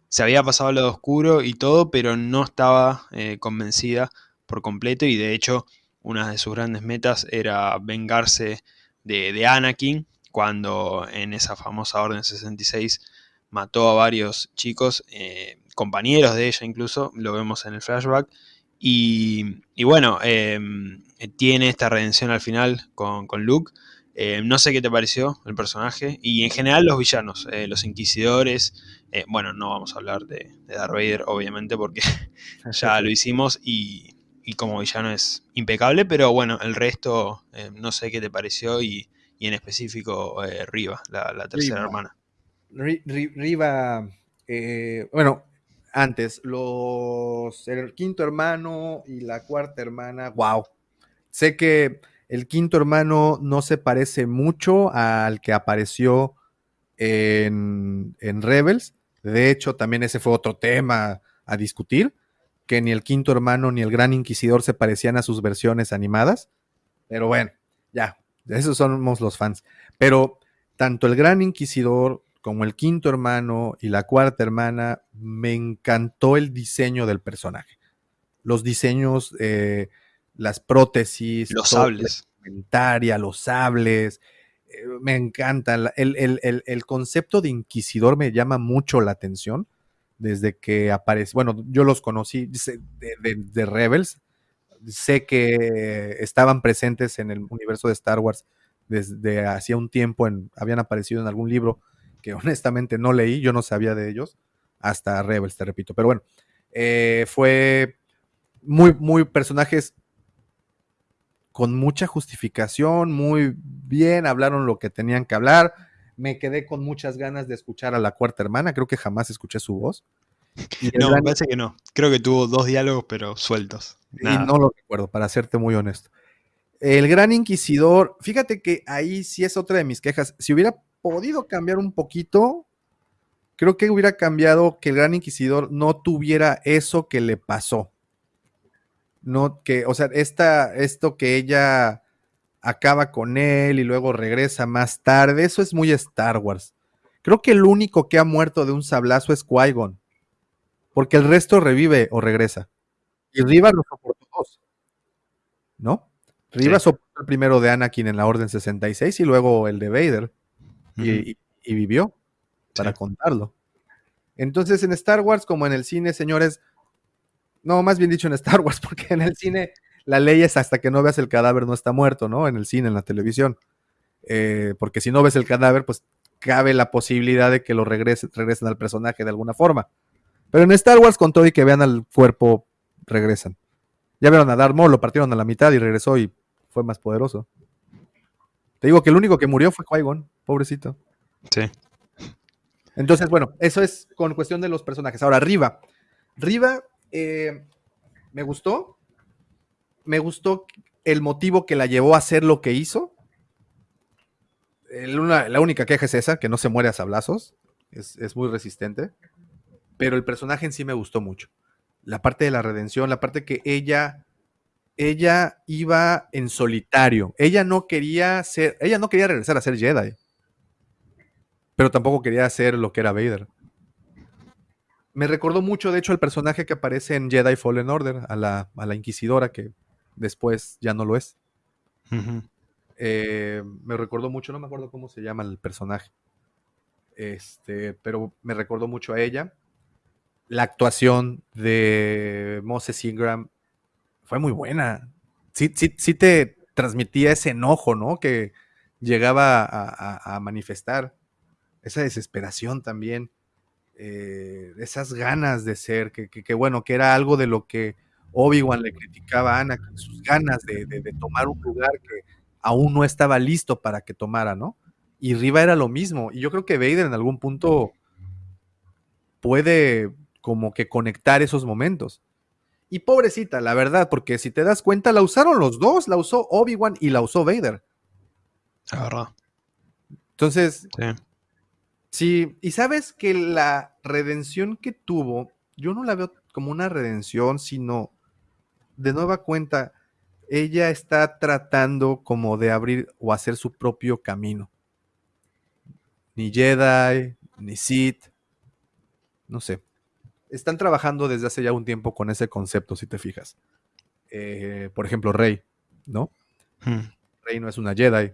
Speaker 1: se había pasado al lado oscuro y todo, pero no estaba eh, convencida por completo y de hecho una de sus grandes metas era vengarse de, de Anakin cuando en esa famosa Orden 66 mató a varios chicos, eh, compañeros de ella incluso, lo vemos en el flashback, y, y bueno, eh, tiene esta redención al final con, con Luke, eh, no sé qué te pareció el personaje y en general los villanos, eh, los inquisidores. Eh, bueno, no vamos a hablar de, de, Darth Vader, obviamente, porque ya lo hicimos y, y, como villano es impecable, pero bueno, el resto no sé qué te pareció y, y en específico Riva, la, la tercera
Speaker 2: Riva.
Speaker 1: hermana.
Speaker 2: Riva, eh, bueno, antes, los, el quinto hermano y la cuarta hermana, wow. Sé que el quinto hermano no se parece mucho al que apareció en, en, Rebels. De hecho, también ese fue otro tema a discutir, que ni el quinto hermano ni el gran inquisidor se parecían a sus versiones animadas. Pero bueno, ya, esos somos los fans. Pero tanto el gran inquisidor como el quinto hermano y la cuarta hermana, me encantó el diseño del personaje. Los diseños... Eh, las prótesis,
Speaker 1: los sables,
Speaker 2: los sables. Eh, me encanta. El, el, el, el, concepto de inquisidor me llama mucho la atención desde que aparece. Bueno, yo los conocí de, de, de, Rebels. Sé que estaban presentes en el universo de Star Wars desde hacía un tiempo. En, habían aparecido en algún libro que honestamente no leí. Yo no sabía de ellos hasta Rebels, te repito. Pero bueno, eh, fue muy, muy personajes con mucha justificación, muy bien, hablaron lo que tenían que hablar. Me quedé con muchas ganas de escuchar a la cuarta hermana, creo que jamás escuché su voz.
Speaker 1: no, gran... me parece que no. Creo que tuvo dos diálogos, pero sueltos.
Speaker 2: Nada. Y no lo recuerdo, para serte muy honesto. El Gran Inquisidor, fíjate que ahí sí es otra de mis quejas. Si hubiera podido cambiar un poquito, creo que hubiera cambiado que el Gran Inquisidor no tuviera eso que le pasó no que, o sea, esta, esto que ella acaba con él y luego regresa más tarde, eso es muy Star Wars. Creo que el único que ha muerto de un sablazo es Qui-Gon, porque el resto revive o regresa. Y Riva lo soportó dos, ¿no? Riva sí. soportó el primero de Anakin en la Orden 66 y luego el de Vader, uh -huh. y, y, y, vivió para sí. contarlo. Entonces, en Star Wars, como en el cine, señores, no, más bien dicho en Star Wars, porque en el cine la ley es hasta que no veas el cadáver no está muerto, ¿no? En el cine, en la televisión. Eh, porque si no ves el cadáver, pues cabe la posibilidad de que lo regresen, regresen al personaje de alguna forma. Pero en Star Wars, con todo y que vean al cuerpo, regresan. Ya vieron a Darth Maul, lo partieron a la mitad y regresó y fue más poderoso. Te digo que el único que murió fue Qui-Gon, pobrecito.
Speaker 1: Sí.
Speaker 2: Entonces, bueno, eso es con cuestión de los personajes. Ahora, Riva. Riva eh, me gustó. Me gustó el motivo que la llevó a hacer lo que hizo. La única queja es esa, que no se muere a sablazos. Es, es, muy resistente. Pero el personaje en sí me gustó mucho. La parte de la redención, la parte que ella, ella iba en solitario. Ella no quería ser, ella no quería regresar a ser Jedi. Pero tampoco quería hacer lo que era Vader me recordó mucho, de hecho, el personaje que aparece en Jedi Fallen Order, a la, a la Inquisidora, que después ya no lo es. Uh -huh. eh, me recordó mucho, no me acuerdo cómo se llama el personaje. Este, pero me recordó mucho a ella. La actuación de Moses Ingram fue muy buena. Sí, sí, sí te transmitía ese enojo, ¿no? Que llegaba a, a, a manifestar. Esa desesperación también eh, esas ganas de ser, que, que, que, bueno, que era algo de lo que Obi-Wan le criticaba a Anakin, sus ganas de, de, de, tomar un lugar que aún no estaba listo para que tomara, ¿no? Y Riva era lo mismo, y yo creo que Vader en algún punto puede como que conectar esos momentos. Y pobrecita, la verdad, porque si te das cuenta, la usaron los dos, la usó Obi-Wan y la usó Vader.
Speaker 1: La verdad.
Speaker 2: Entonces, sí. Sí, y sabes que la redención que tuvo, yo no la veo como una redención, sino de nueva cuenta, ella está tratando como de abrir o hacer su propio camino. Ni Jedi, ni Sith, no sé. Están trabajando desde hace ya un tiempo con ese concepto, si te fijas. Eh, por ejemplo, Rey, ¿no?
Speaker 1: Hmm.
Speaker 2: Rey no es una Jedi.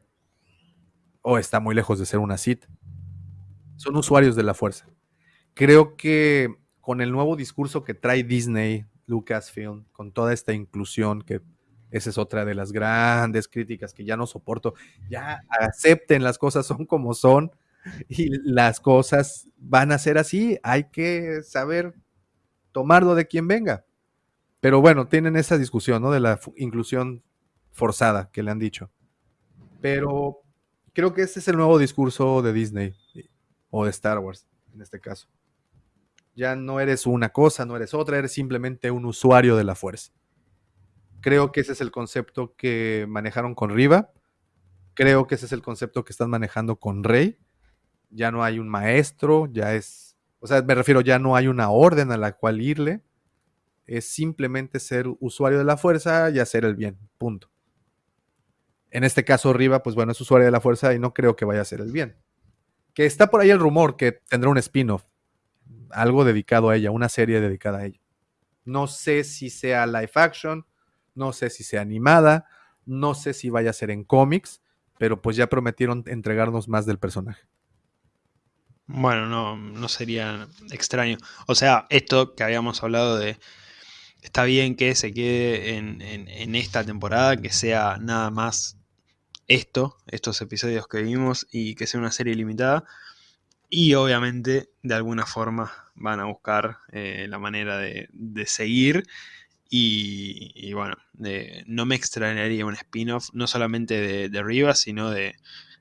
Speaker 2: O está muy lejos de ser una Sith. Son usuarios de la fuerza. Creo que con el nuevo discurso que trae Disney, Lucasfilm, con toda esta inclusión, que esa es otra de las grandes críticas que ya no soporto, ya acepten las cosas son como son y las cosas van a ser así, hay que saber tomarlo de quien venga. Pero bueno, tienen esa discusión, ¿no? De la inclusión forzada que le han dicho. Pero creo que ese es el nuevo discurso de Disney o de Star Wars, en este caso. Ya no eres una cosa, no eres otra, eres simplemente un usuario de la fuerza. Creo que ese es el concepto que manejaron con Riva. Creo que ese es el concepto que están manejando con Rey. Ya no hay un maestro, ya es, o sea, me refiero, ya no hay una orden a la cual irle. Es simplemente ser usuario de la fuerza y hacer el bien, punto. En este caso, Riva, pues bueno, es usuario de la fuerza y no creo que vaya a hacer el bien. Que está por ahí el rumor que tendrá un spin-off algo dedicado a ella, una serie dedicada a ella. No sé si sea live action, no sé si sea animada, no sé si vaya a ser en cómics, pero pues ya prometieron entregarnos más del personaje.
Speaker 1: Bueno, no, no sería extraño. O sea, esto que habíamos hablado de, está bien que se quede en, en esta temporada, que sea nada más esto, estos episodios que vimos y que sea una serie limitada, y obviamente, de alguna forma, van a buscar eh, la manera de, seguir. Y, bueno, no me extrañaría un spin-off, no solamente de, de Rivas, sino de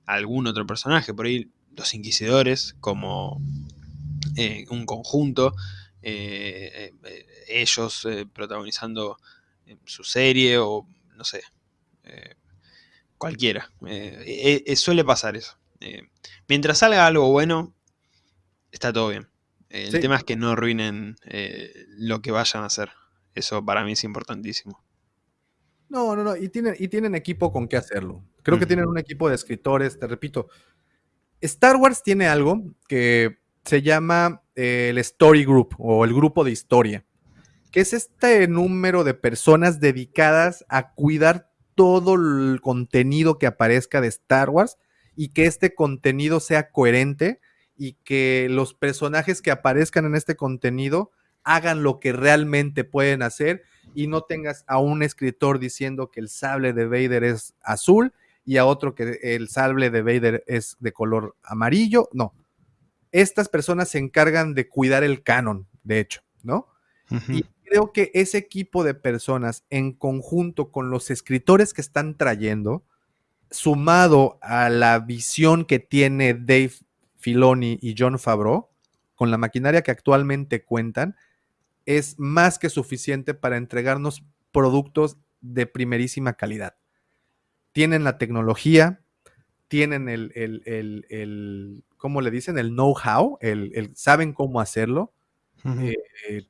Speaker 1: algún otro personaje. Por ahí, los Inquisidores, como eh, un conjunto, eh, ellos protagonizando su serie o no sé, cualquiera. suele pasar eso. mientras salga algo bueno, está todo bien. El tema es que no arruinen eh, lo que vayan a hacer. Eso para mí es importantísimo.
Speaker 2: No, no, no. Y tienen, y tienen equipo con qué hacerlo. Creo que tienen un equipo de escritores, te repito. Star Wars tiene algo que se llama eh, el Story Group o el grupo de historia, que es este número de personas dedicadas a cuidar todo el contenido que aparezca de Star Wars y que este contenido sea coherente y que los personajes que aparezcan en este contenido hagan lo que realmente pueden hacer y no tengas a un escritor diciendo que el sable de Vader es azul y a otro que el sable de Vader es de color amarillo. No. Estas personas se encargan de cuidar el canon, de hecho, ¿no? Y creo que ese equipo de personas en conjunto con los escritores que están trayendo, sumado a la visión que tiene Dave Filoni y John Favreau, con la maquinaria que actualmente cuentan, es más que suficiente para entregarnos productos de primerísima calidad. Tienen la tecnología, tienen el, el, ¿cómo le dicen? El know-how, el, saben cómo hacerlo, eh, eh,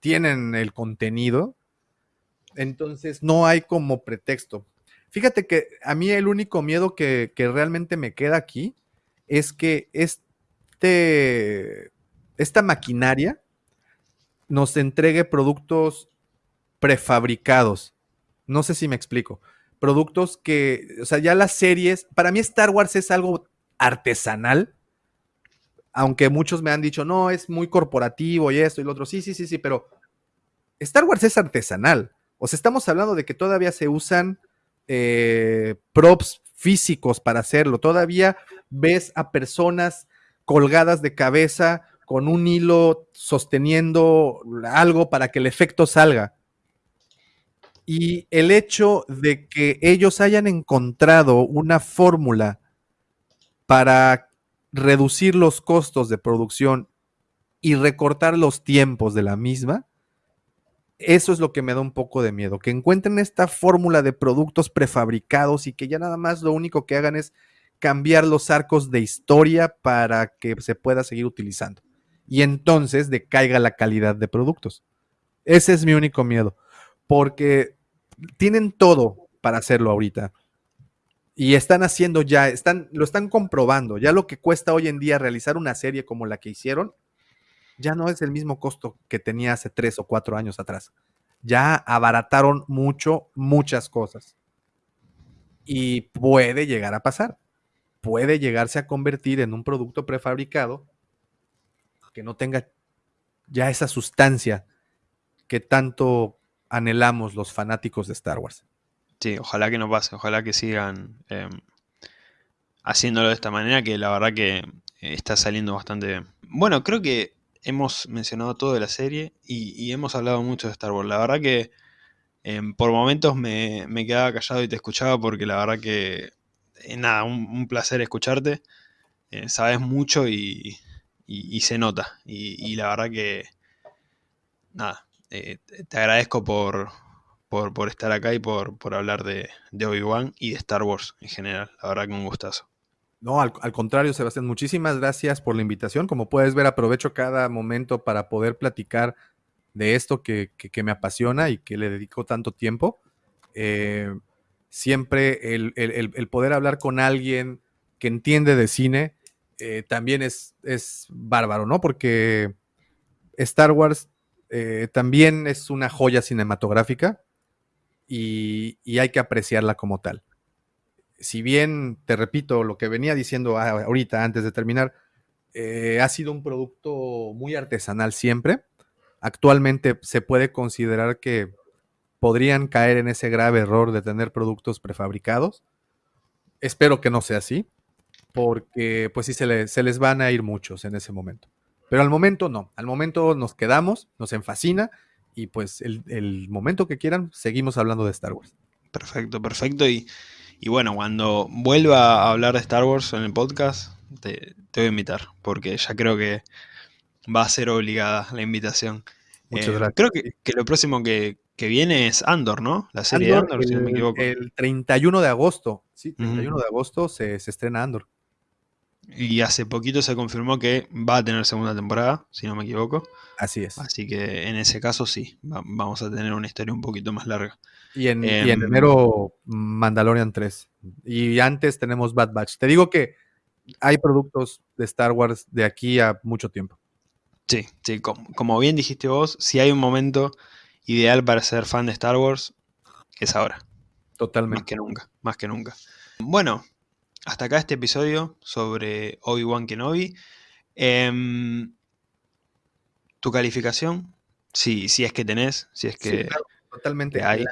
Speaker 2: tienen el contenido, entonces no hay como pretexto. Fíjate que a mí el único miedo que, realmente me queda aquí es que este, esta maquinaria nos entregue productos prefabricados. No sé si me explico. Productos que, o sea, ya las series, para mí Star Wars es algo artesanal, aunque muchos me han dicho, no, es muy corporativo y esto y lo otro. Sí, sí, sí, sí, pero Star Wars es artesanal. O sea, estamos hablando de que todavía se usan eh, props físicos para hacerlo. Todavía ves a personas colgadas de cabeza con un hilo sosteniendo algo para que el efecto salga. Y el hecho de que ellos hayan encontrado una fórmula para reducir los costos de producción y recortar los tiempos de la misma, eso es lo que me da un poco de miedo, que encuentren esta fórmula de productos prefabricados y que ya nada más lo único que hagan es cambiar los arcos de historia para que se pueda seguir utilizando. Y entonces decaiga la calidad de productos. Ese es mi único miedo, porque tienen todo para hacerlo ahorita. Y están haciendo ya, están, lo están comprobando. Ya lo que cuesta hoy en día realizar una serie como la que hicieron, ya no es el mismo costo que tenía hace tres o cuatro años atrás. Ya abarataron mucho, muchas cosas. Y puede llegar a pasar. Puede llegarse a convertir en un producto prefabricado que no tenga ya esa sustancia que tanto anhelamos los fanáticos de Star Wars.
Speaker 1: Sí, ojalá que no pase, ojalá que sigan em, haciéndolo de esta manera, que la verdad que eh, está saliendo bastante bien. Bueno, creo que hemos mencionado todo de la serie y, hemos hablado mucho de Star Wars. La verdad que em, por momentos me, quedaba callado y te escuchaba porque la verdad que, eh, nada, un, placer escucharte. Eh, sabes mucho y, se nota. Y, la verdad que, nada, te agradezco por, por, estar acá y por, hablar de, de Obi-Wan y de Star Wars en general. La verdad que un gustazo.
Speaker 2: No, al, contrario, Sebastián, muchísimas gracias por la invitación. Como puedes ver, aprovecho cada momento para poder platicar de esto que, me apasiona y que le dedico tanto tiempo. Eh, siempre el, poder hablar con alguien que entiende de cine eh, también es, es bárbaro, ¿no? Porque Star Wars eh, también es una joya cinematográfica y, hay que apreciarla como tal. Si bien, te repito, lo que venía diciendo ahorita antes de terminar, eh, ha sido un producto muy artesanal siempre. Actualmente se puede considerar que podrían caer en ese grave error de tener productos prefabricados. Espero que no sea así, porque pues sí se, se les van a ir muchos en ese momento. Pero al momento no, al momento nos quedamos, nos enfascina y pues el, momento que quieran, seguimos hablando de Star Wars.
Speaker 1: Perfecto, perfecto. Y, bueno, cuando vuelva a hablar de Star Wars en el podcast, te, voy a invitar, porque ya creo que va a ser obligada la invitación.
Speaker 2: Muchas eh, gracias.
Speaker 1: Creo que, lo próximo que, viene es Andor, ¿no? La serie
Speaker 2: de Andor, si no me equivoco. El 31 de agosto, sí, 31 de agosto se, se estrena Andor.
Speaker 1: Y hace poquito se confirmó que va a tener segunda temporada, si no me equivoco.
Speaker 2: Así es.
Speaker 1: Así que en ese caso sí, vamos a tener una historia un poquito más larga.
Speaker 2: Y en, em, enero Mandalorian 3. Y antes tenemos Bad Batch. Te digo que hay productos de Star Wars de aquí a mucho tiempo.
Speaker 1: Sí, sí, como, bien dijiste vos, si hay un momento ideal para ser fan de Star Wars, es ahora.
Speaker 2: Totalmente.
Speaker 1: Más que nunca, más que nunca. Bueno, hasta acá este episodio sobre Obi-Wan Kenobi. Em, ¿Tu calificación? Sí, si es que tenés, si es que...
Speaker 2: totalmente. hay.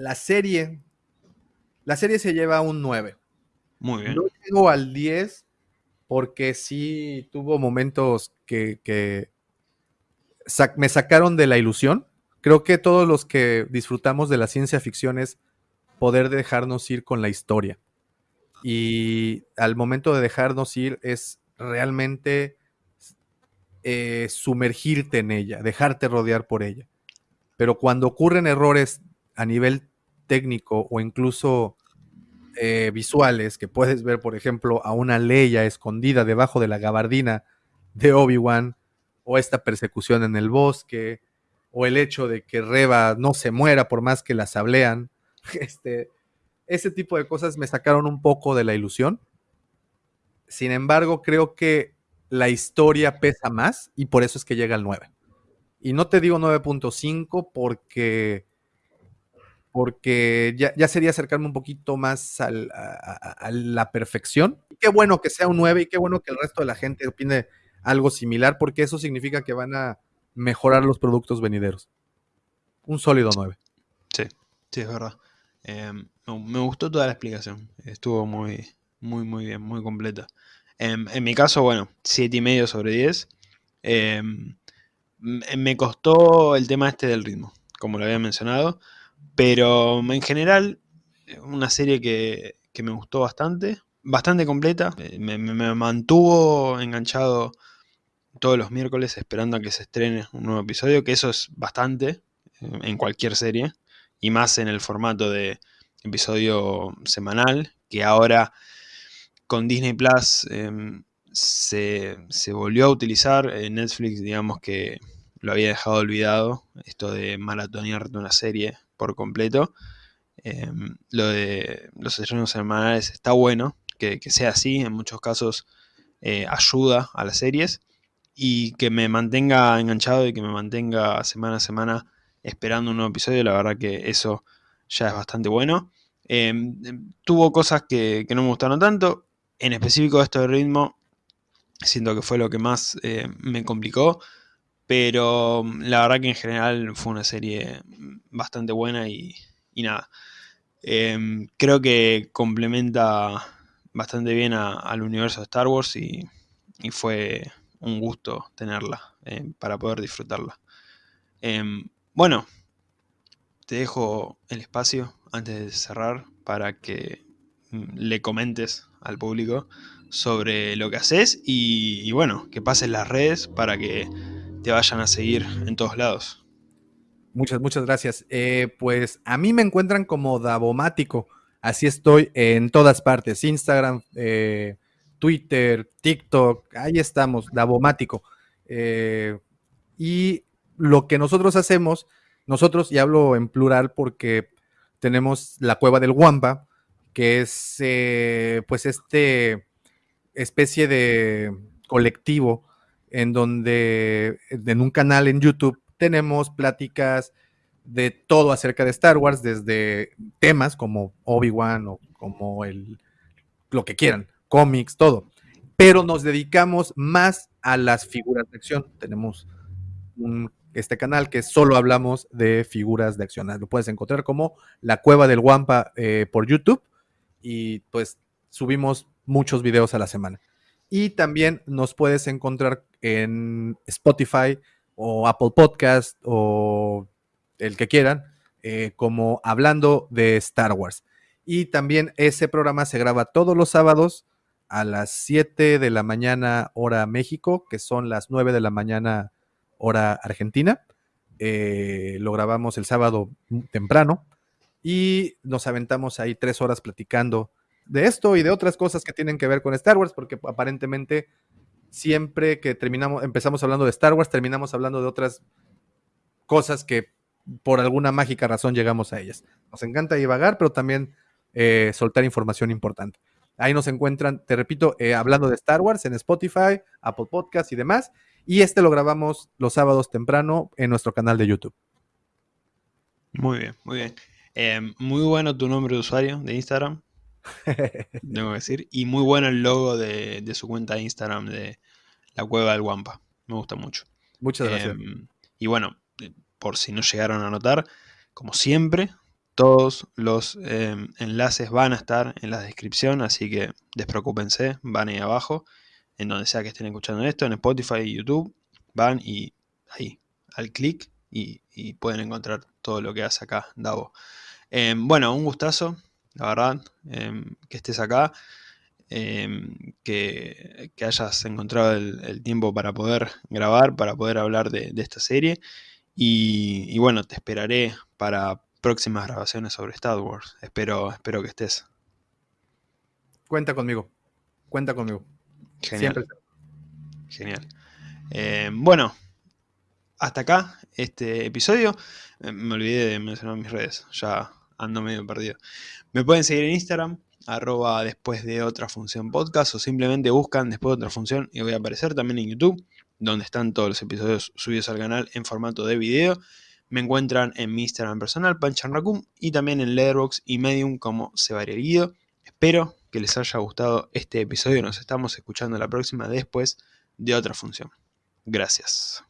Speaker 2: La, serie... La serie se lleva un 9.
Speaker 1: Muy bien.
Speaker 2: No llego al 10 porque sí tuvo momentos que, me sacaron de la ilusión. Creo que todos los que disfrutamos de la ciencia ficción es poder dejarnos ir con la historia y al momento de dejarnos ir es realmente eh, sumergirte en ella, dejarte rodear por ella. Pero cuando ocurren errores a nivel técnico o incluso eh, visuales, que puedes ver, por ejemplo, a una Leia escondida debajo de la gabardina de Obi-Wan, o esta persecución en el bosque, o el hecho de que Reba no se muera por más que la sablean, este, ese tipo de cosas me sacaron un poco de la ilusión. Sin embargo, creo que la historia pesa más y por eso es que llega al 9. Y no te digo 9.5 porque, porque ya, sería acercarme un poquito más a, la perfección. qué bueno que sea un 9 y qué bueno que el resto de la gente opine algo similar porque eso significa que van a mejorar los productos venideros. Un sólido 9.
Speaker 1: Sí, sí, es verdad. Em, me gustó toda la explicación. Estuvo muy, muy, muy bien, muy completa. Em, en mi caso, bueno, 7,5 y medio sobre 10. Em, me costó el tema este del ritmo, como lo había mencionado. Pero en general, una serie que, me gustó bastante. Bastante completa. Eh, me, me, mantuvo enganchado todos los miércoles esperando a que se estrene un nuevo episodio, que eso es bastante en cualquier serie y más en el formato de episodio semanal, que ahora con Disney Plus em, se, volvió a utilizar. En Netflix, digamos que lo había dejado olvidado, esto de maratonearte una serie por completo. Em, lo de los estrenos semanales está bueno, que, sea así, en muchos casos eh, ayuda a las series y que me mantenga enganchado y que me mantenga semana a semana esperando un nuevo episodio, la verdad que eso ya es bastante bueno. Em, em, tuvo cosas que, no me gustaron tanto, en específico esto de ritmo, siento que fue lo que más eh, me complicó, pero la verdad que en general fue una serie bastante buena y, nada. Em, creo que complementa bastante bien al universo de Star Wars y, fue un gusto tenerla eh, para poder disfrutarla. bueno, te dejo el espacio antes de cerrar para que mm, le comentes al público sobre lo que haces y, bueno, que pases las redes para que te vayan a seguir en todos lados.
Speaker 2: Muchas, muchas gracias. Eh, pues a mí me encuentran como Davomático. Así estoy en todas partes. Instagram, eh, Twitter, TikTok. Ahí estamos, Davomático. Eh, y lo que nosotros hacemos nosotros, y hablo en plural porque tenemos la cueva del Wampa, que es eh, pues este especie de colectivo en donde en un canal en YouTube tenemos pláticas de todo acerca de Star Wars, desde temas como Obi-Wan o como el lo que quieran, cómics, todo. Pero nos dedicamos más a las figuras de acción. Tenemos un este canal que solo hablamos de figuras de acción. Lo puedes encontrar como La Cueva del Wampa eh, por YouTube y pues subimos muchos videos a la semana. Y también nos puedes encontrar en Spotify o Apple Podcast o el que quieran, eh, como hablando de Star Wars. Y también ese programa se graba todos los sábados a las 7 de la mañana hora México, que son las 9 de la mañana hora argentina. Eh, lo grabamos el sábado temprano y nos aventamos ahí tres horas platicando de esto y de otras cosas que tienen que ver con Star Wars, porque aparentemente siempre que terminamos, empezamos hablando de Star Wars, terminamos hablando de otras cosas que por alguna mágica razón llegamos a ellas. Nos encanta divagar, pero también eh, soltar información importante. Ahí nos encuentran, te repito, eh, hablando de Star Wars en Spotify, Apple Podcast y demás. Y este lo grabamos los sábados temprano en nuestro canal de YouTube.
Speaker 1: Muy bien, muy bien. Em, muy bueno tu nombre de usuario de Instagram, tengo que decir. Y muy bueno el logo de, su cuenta de Instagram de la cueva del Guampa. Me gusta mucho.
Speaker 2: Muchas gracias.
Speaker 1: Em, y bueno, eh, por si no llegaron a notar, como siempre, todos los em, enlaces van a estar en la descripción, así que despreocúpense, van ahí abajo en donde sea que estén escuchando esto, en Spotify y YouTube, van y ahí, al clic y, pueden encontrar todo lo que hace acá Davo. Em, bueno, un gustazo, la verdad, em, que estés acá, em, que, hayas encontrado el, tiempo para poder grabar, para poder hablar de, esta serie. Y, y, bueno, te esperaré para próximas grabaciones sobre Star Wars. Espero, espero que estés.
Speaker 2: Cuenta conmigo, cuenta conmigo.
Speaker 1: Genial. Genial. Eh, bueno, hasta acá este episodio. Eh, me olvidé de mencionar mis redes, ya ando medio perdido. Me pueden seguir en Instagram, arroba después de otra función podcast, o simplemente buscan después de otra función y voy a aparecer también en YouTube, donde están todos los episodios subidos al canal en formato de video. Me encuentran en mi Instagram personal, Panchan y también en Letterboxd y Medium como Sebaria Guido. Espero que les haya gustado este episodio. Nos estamos escuchando la próxima después de otra función. Gracias.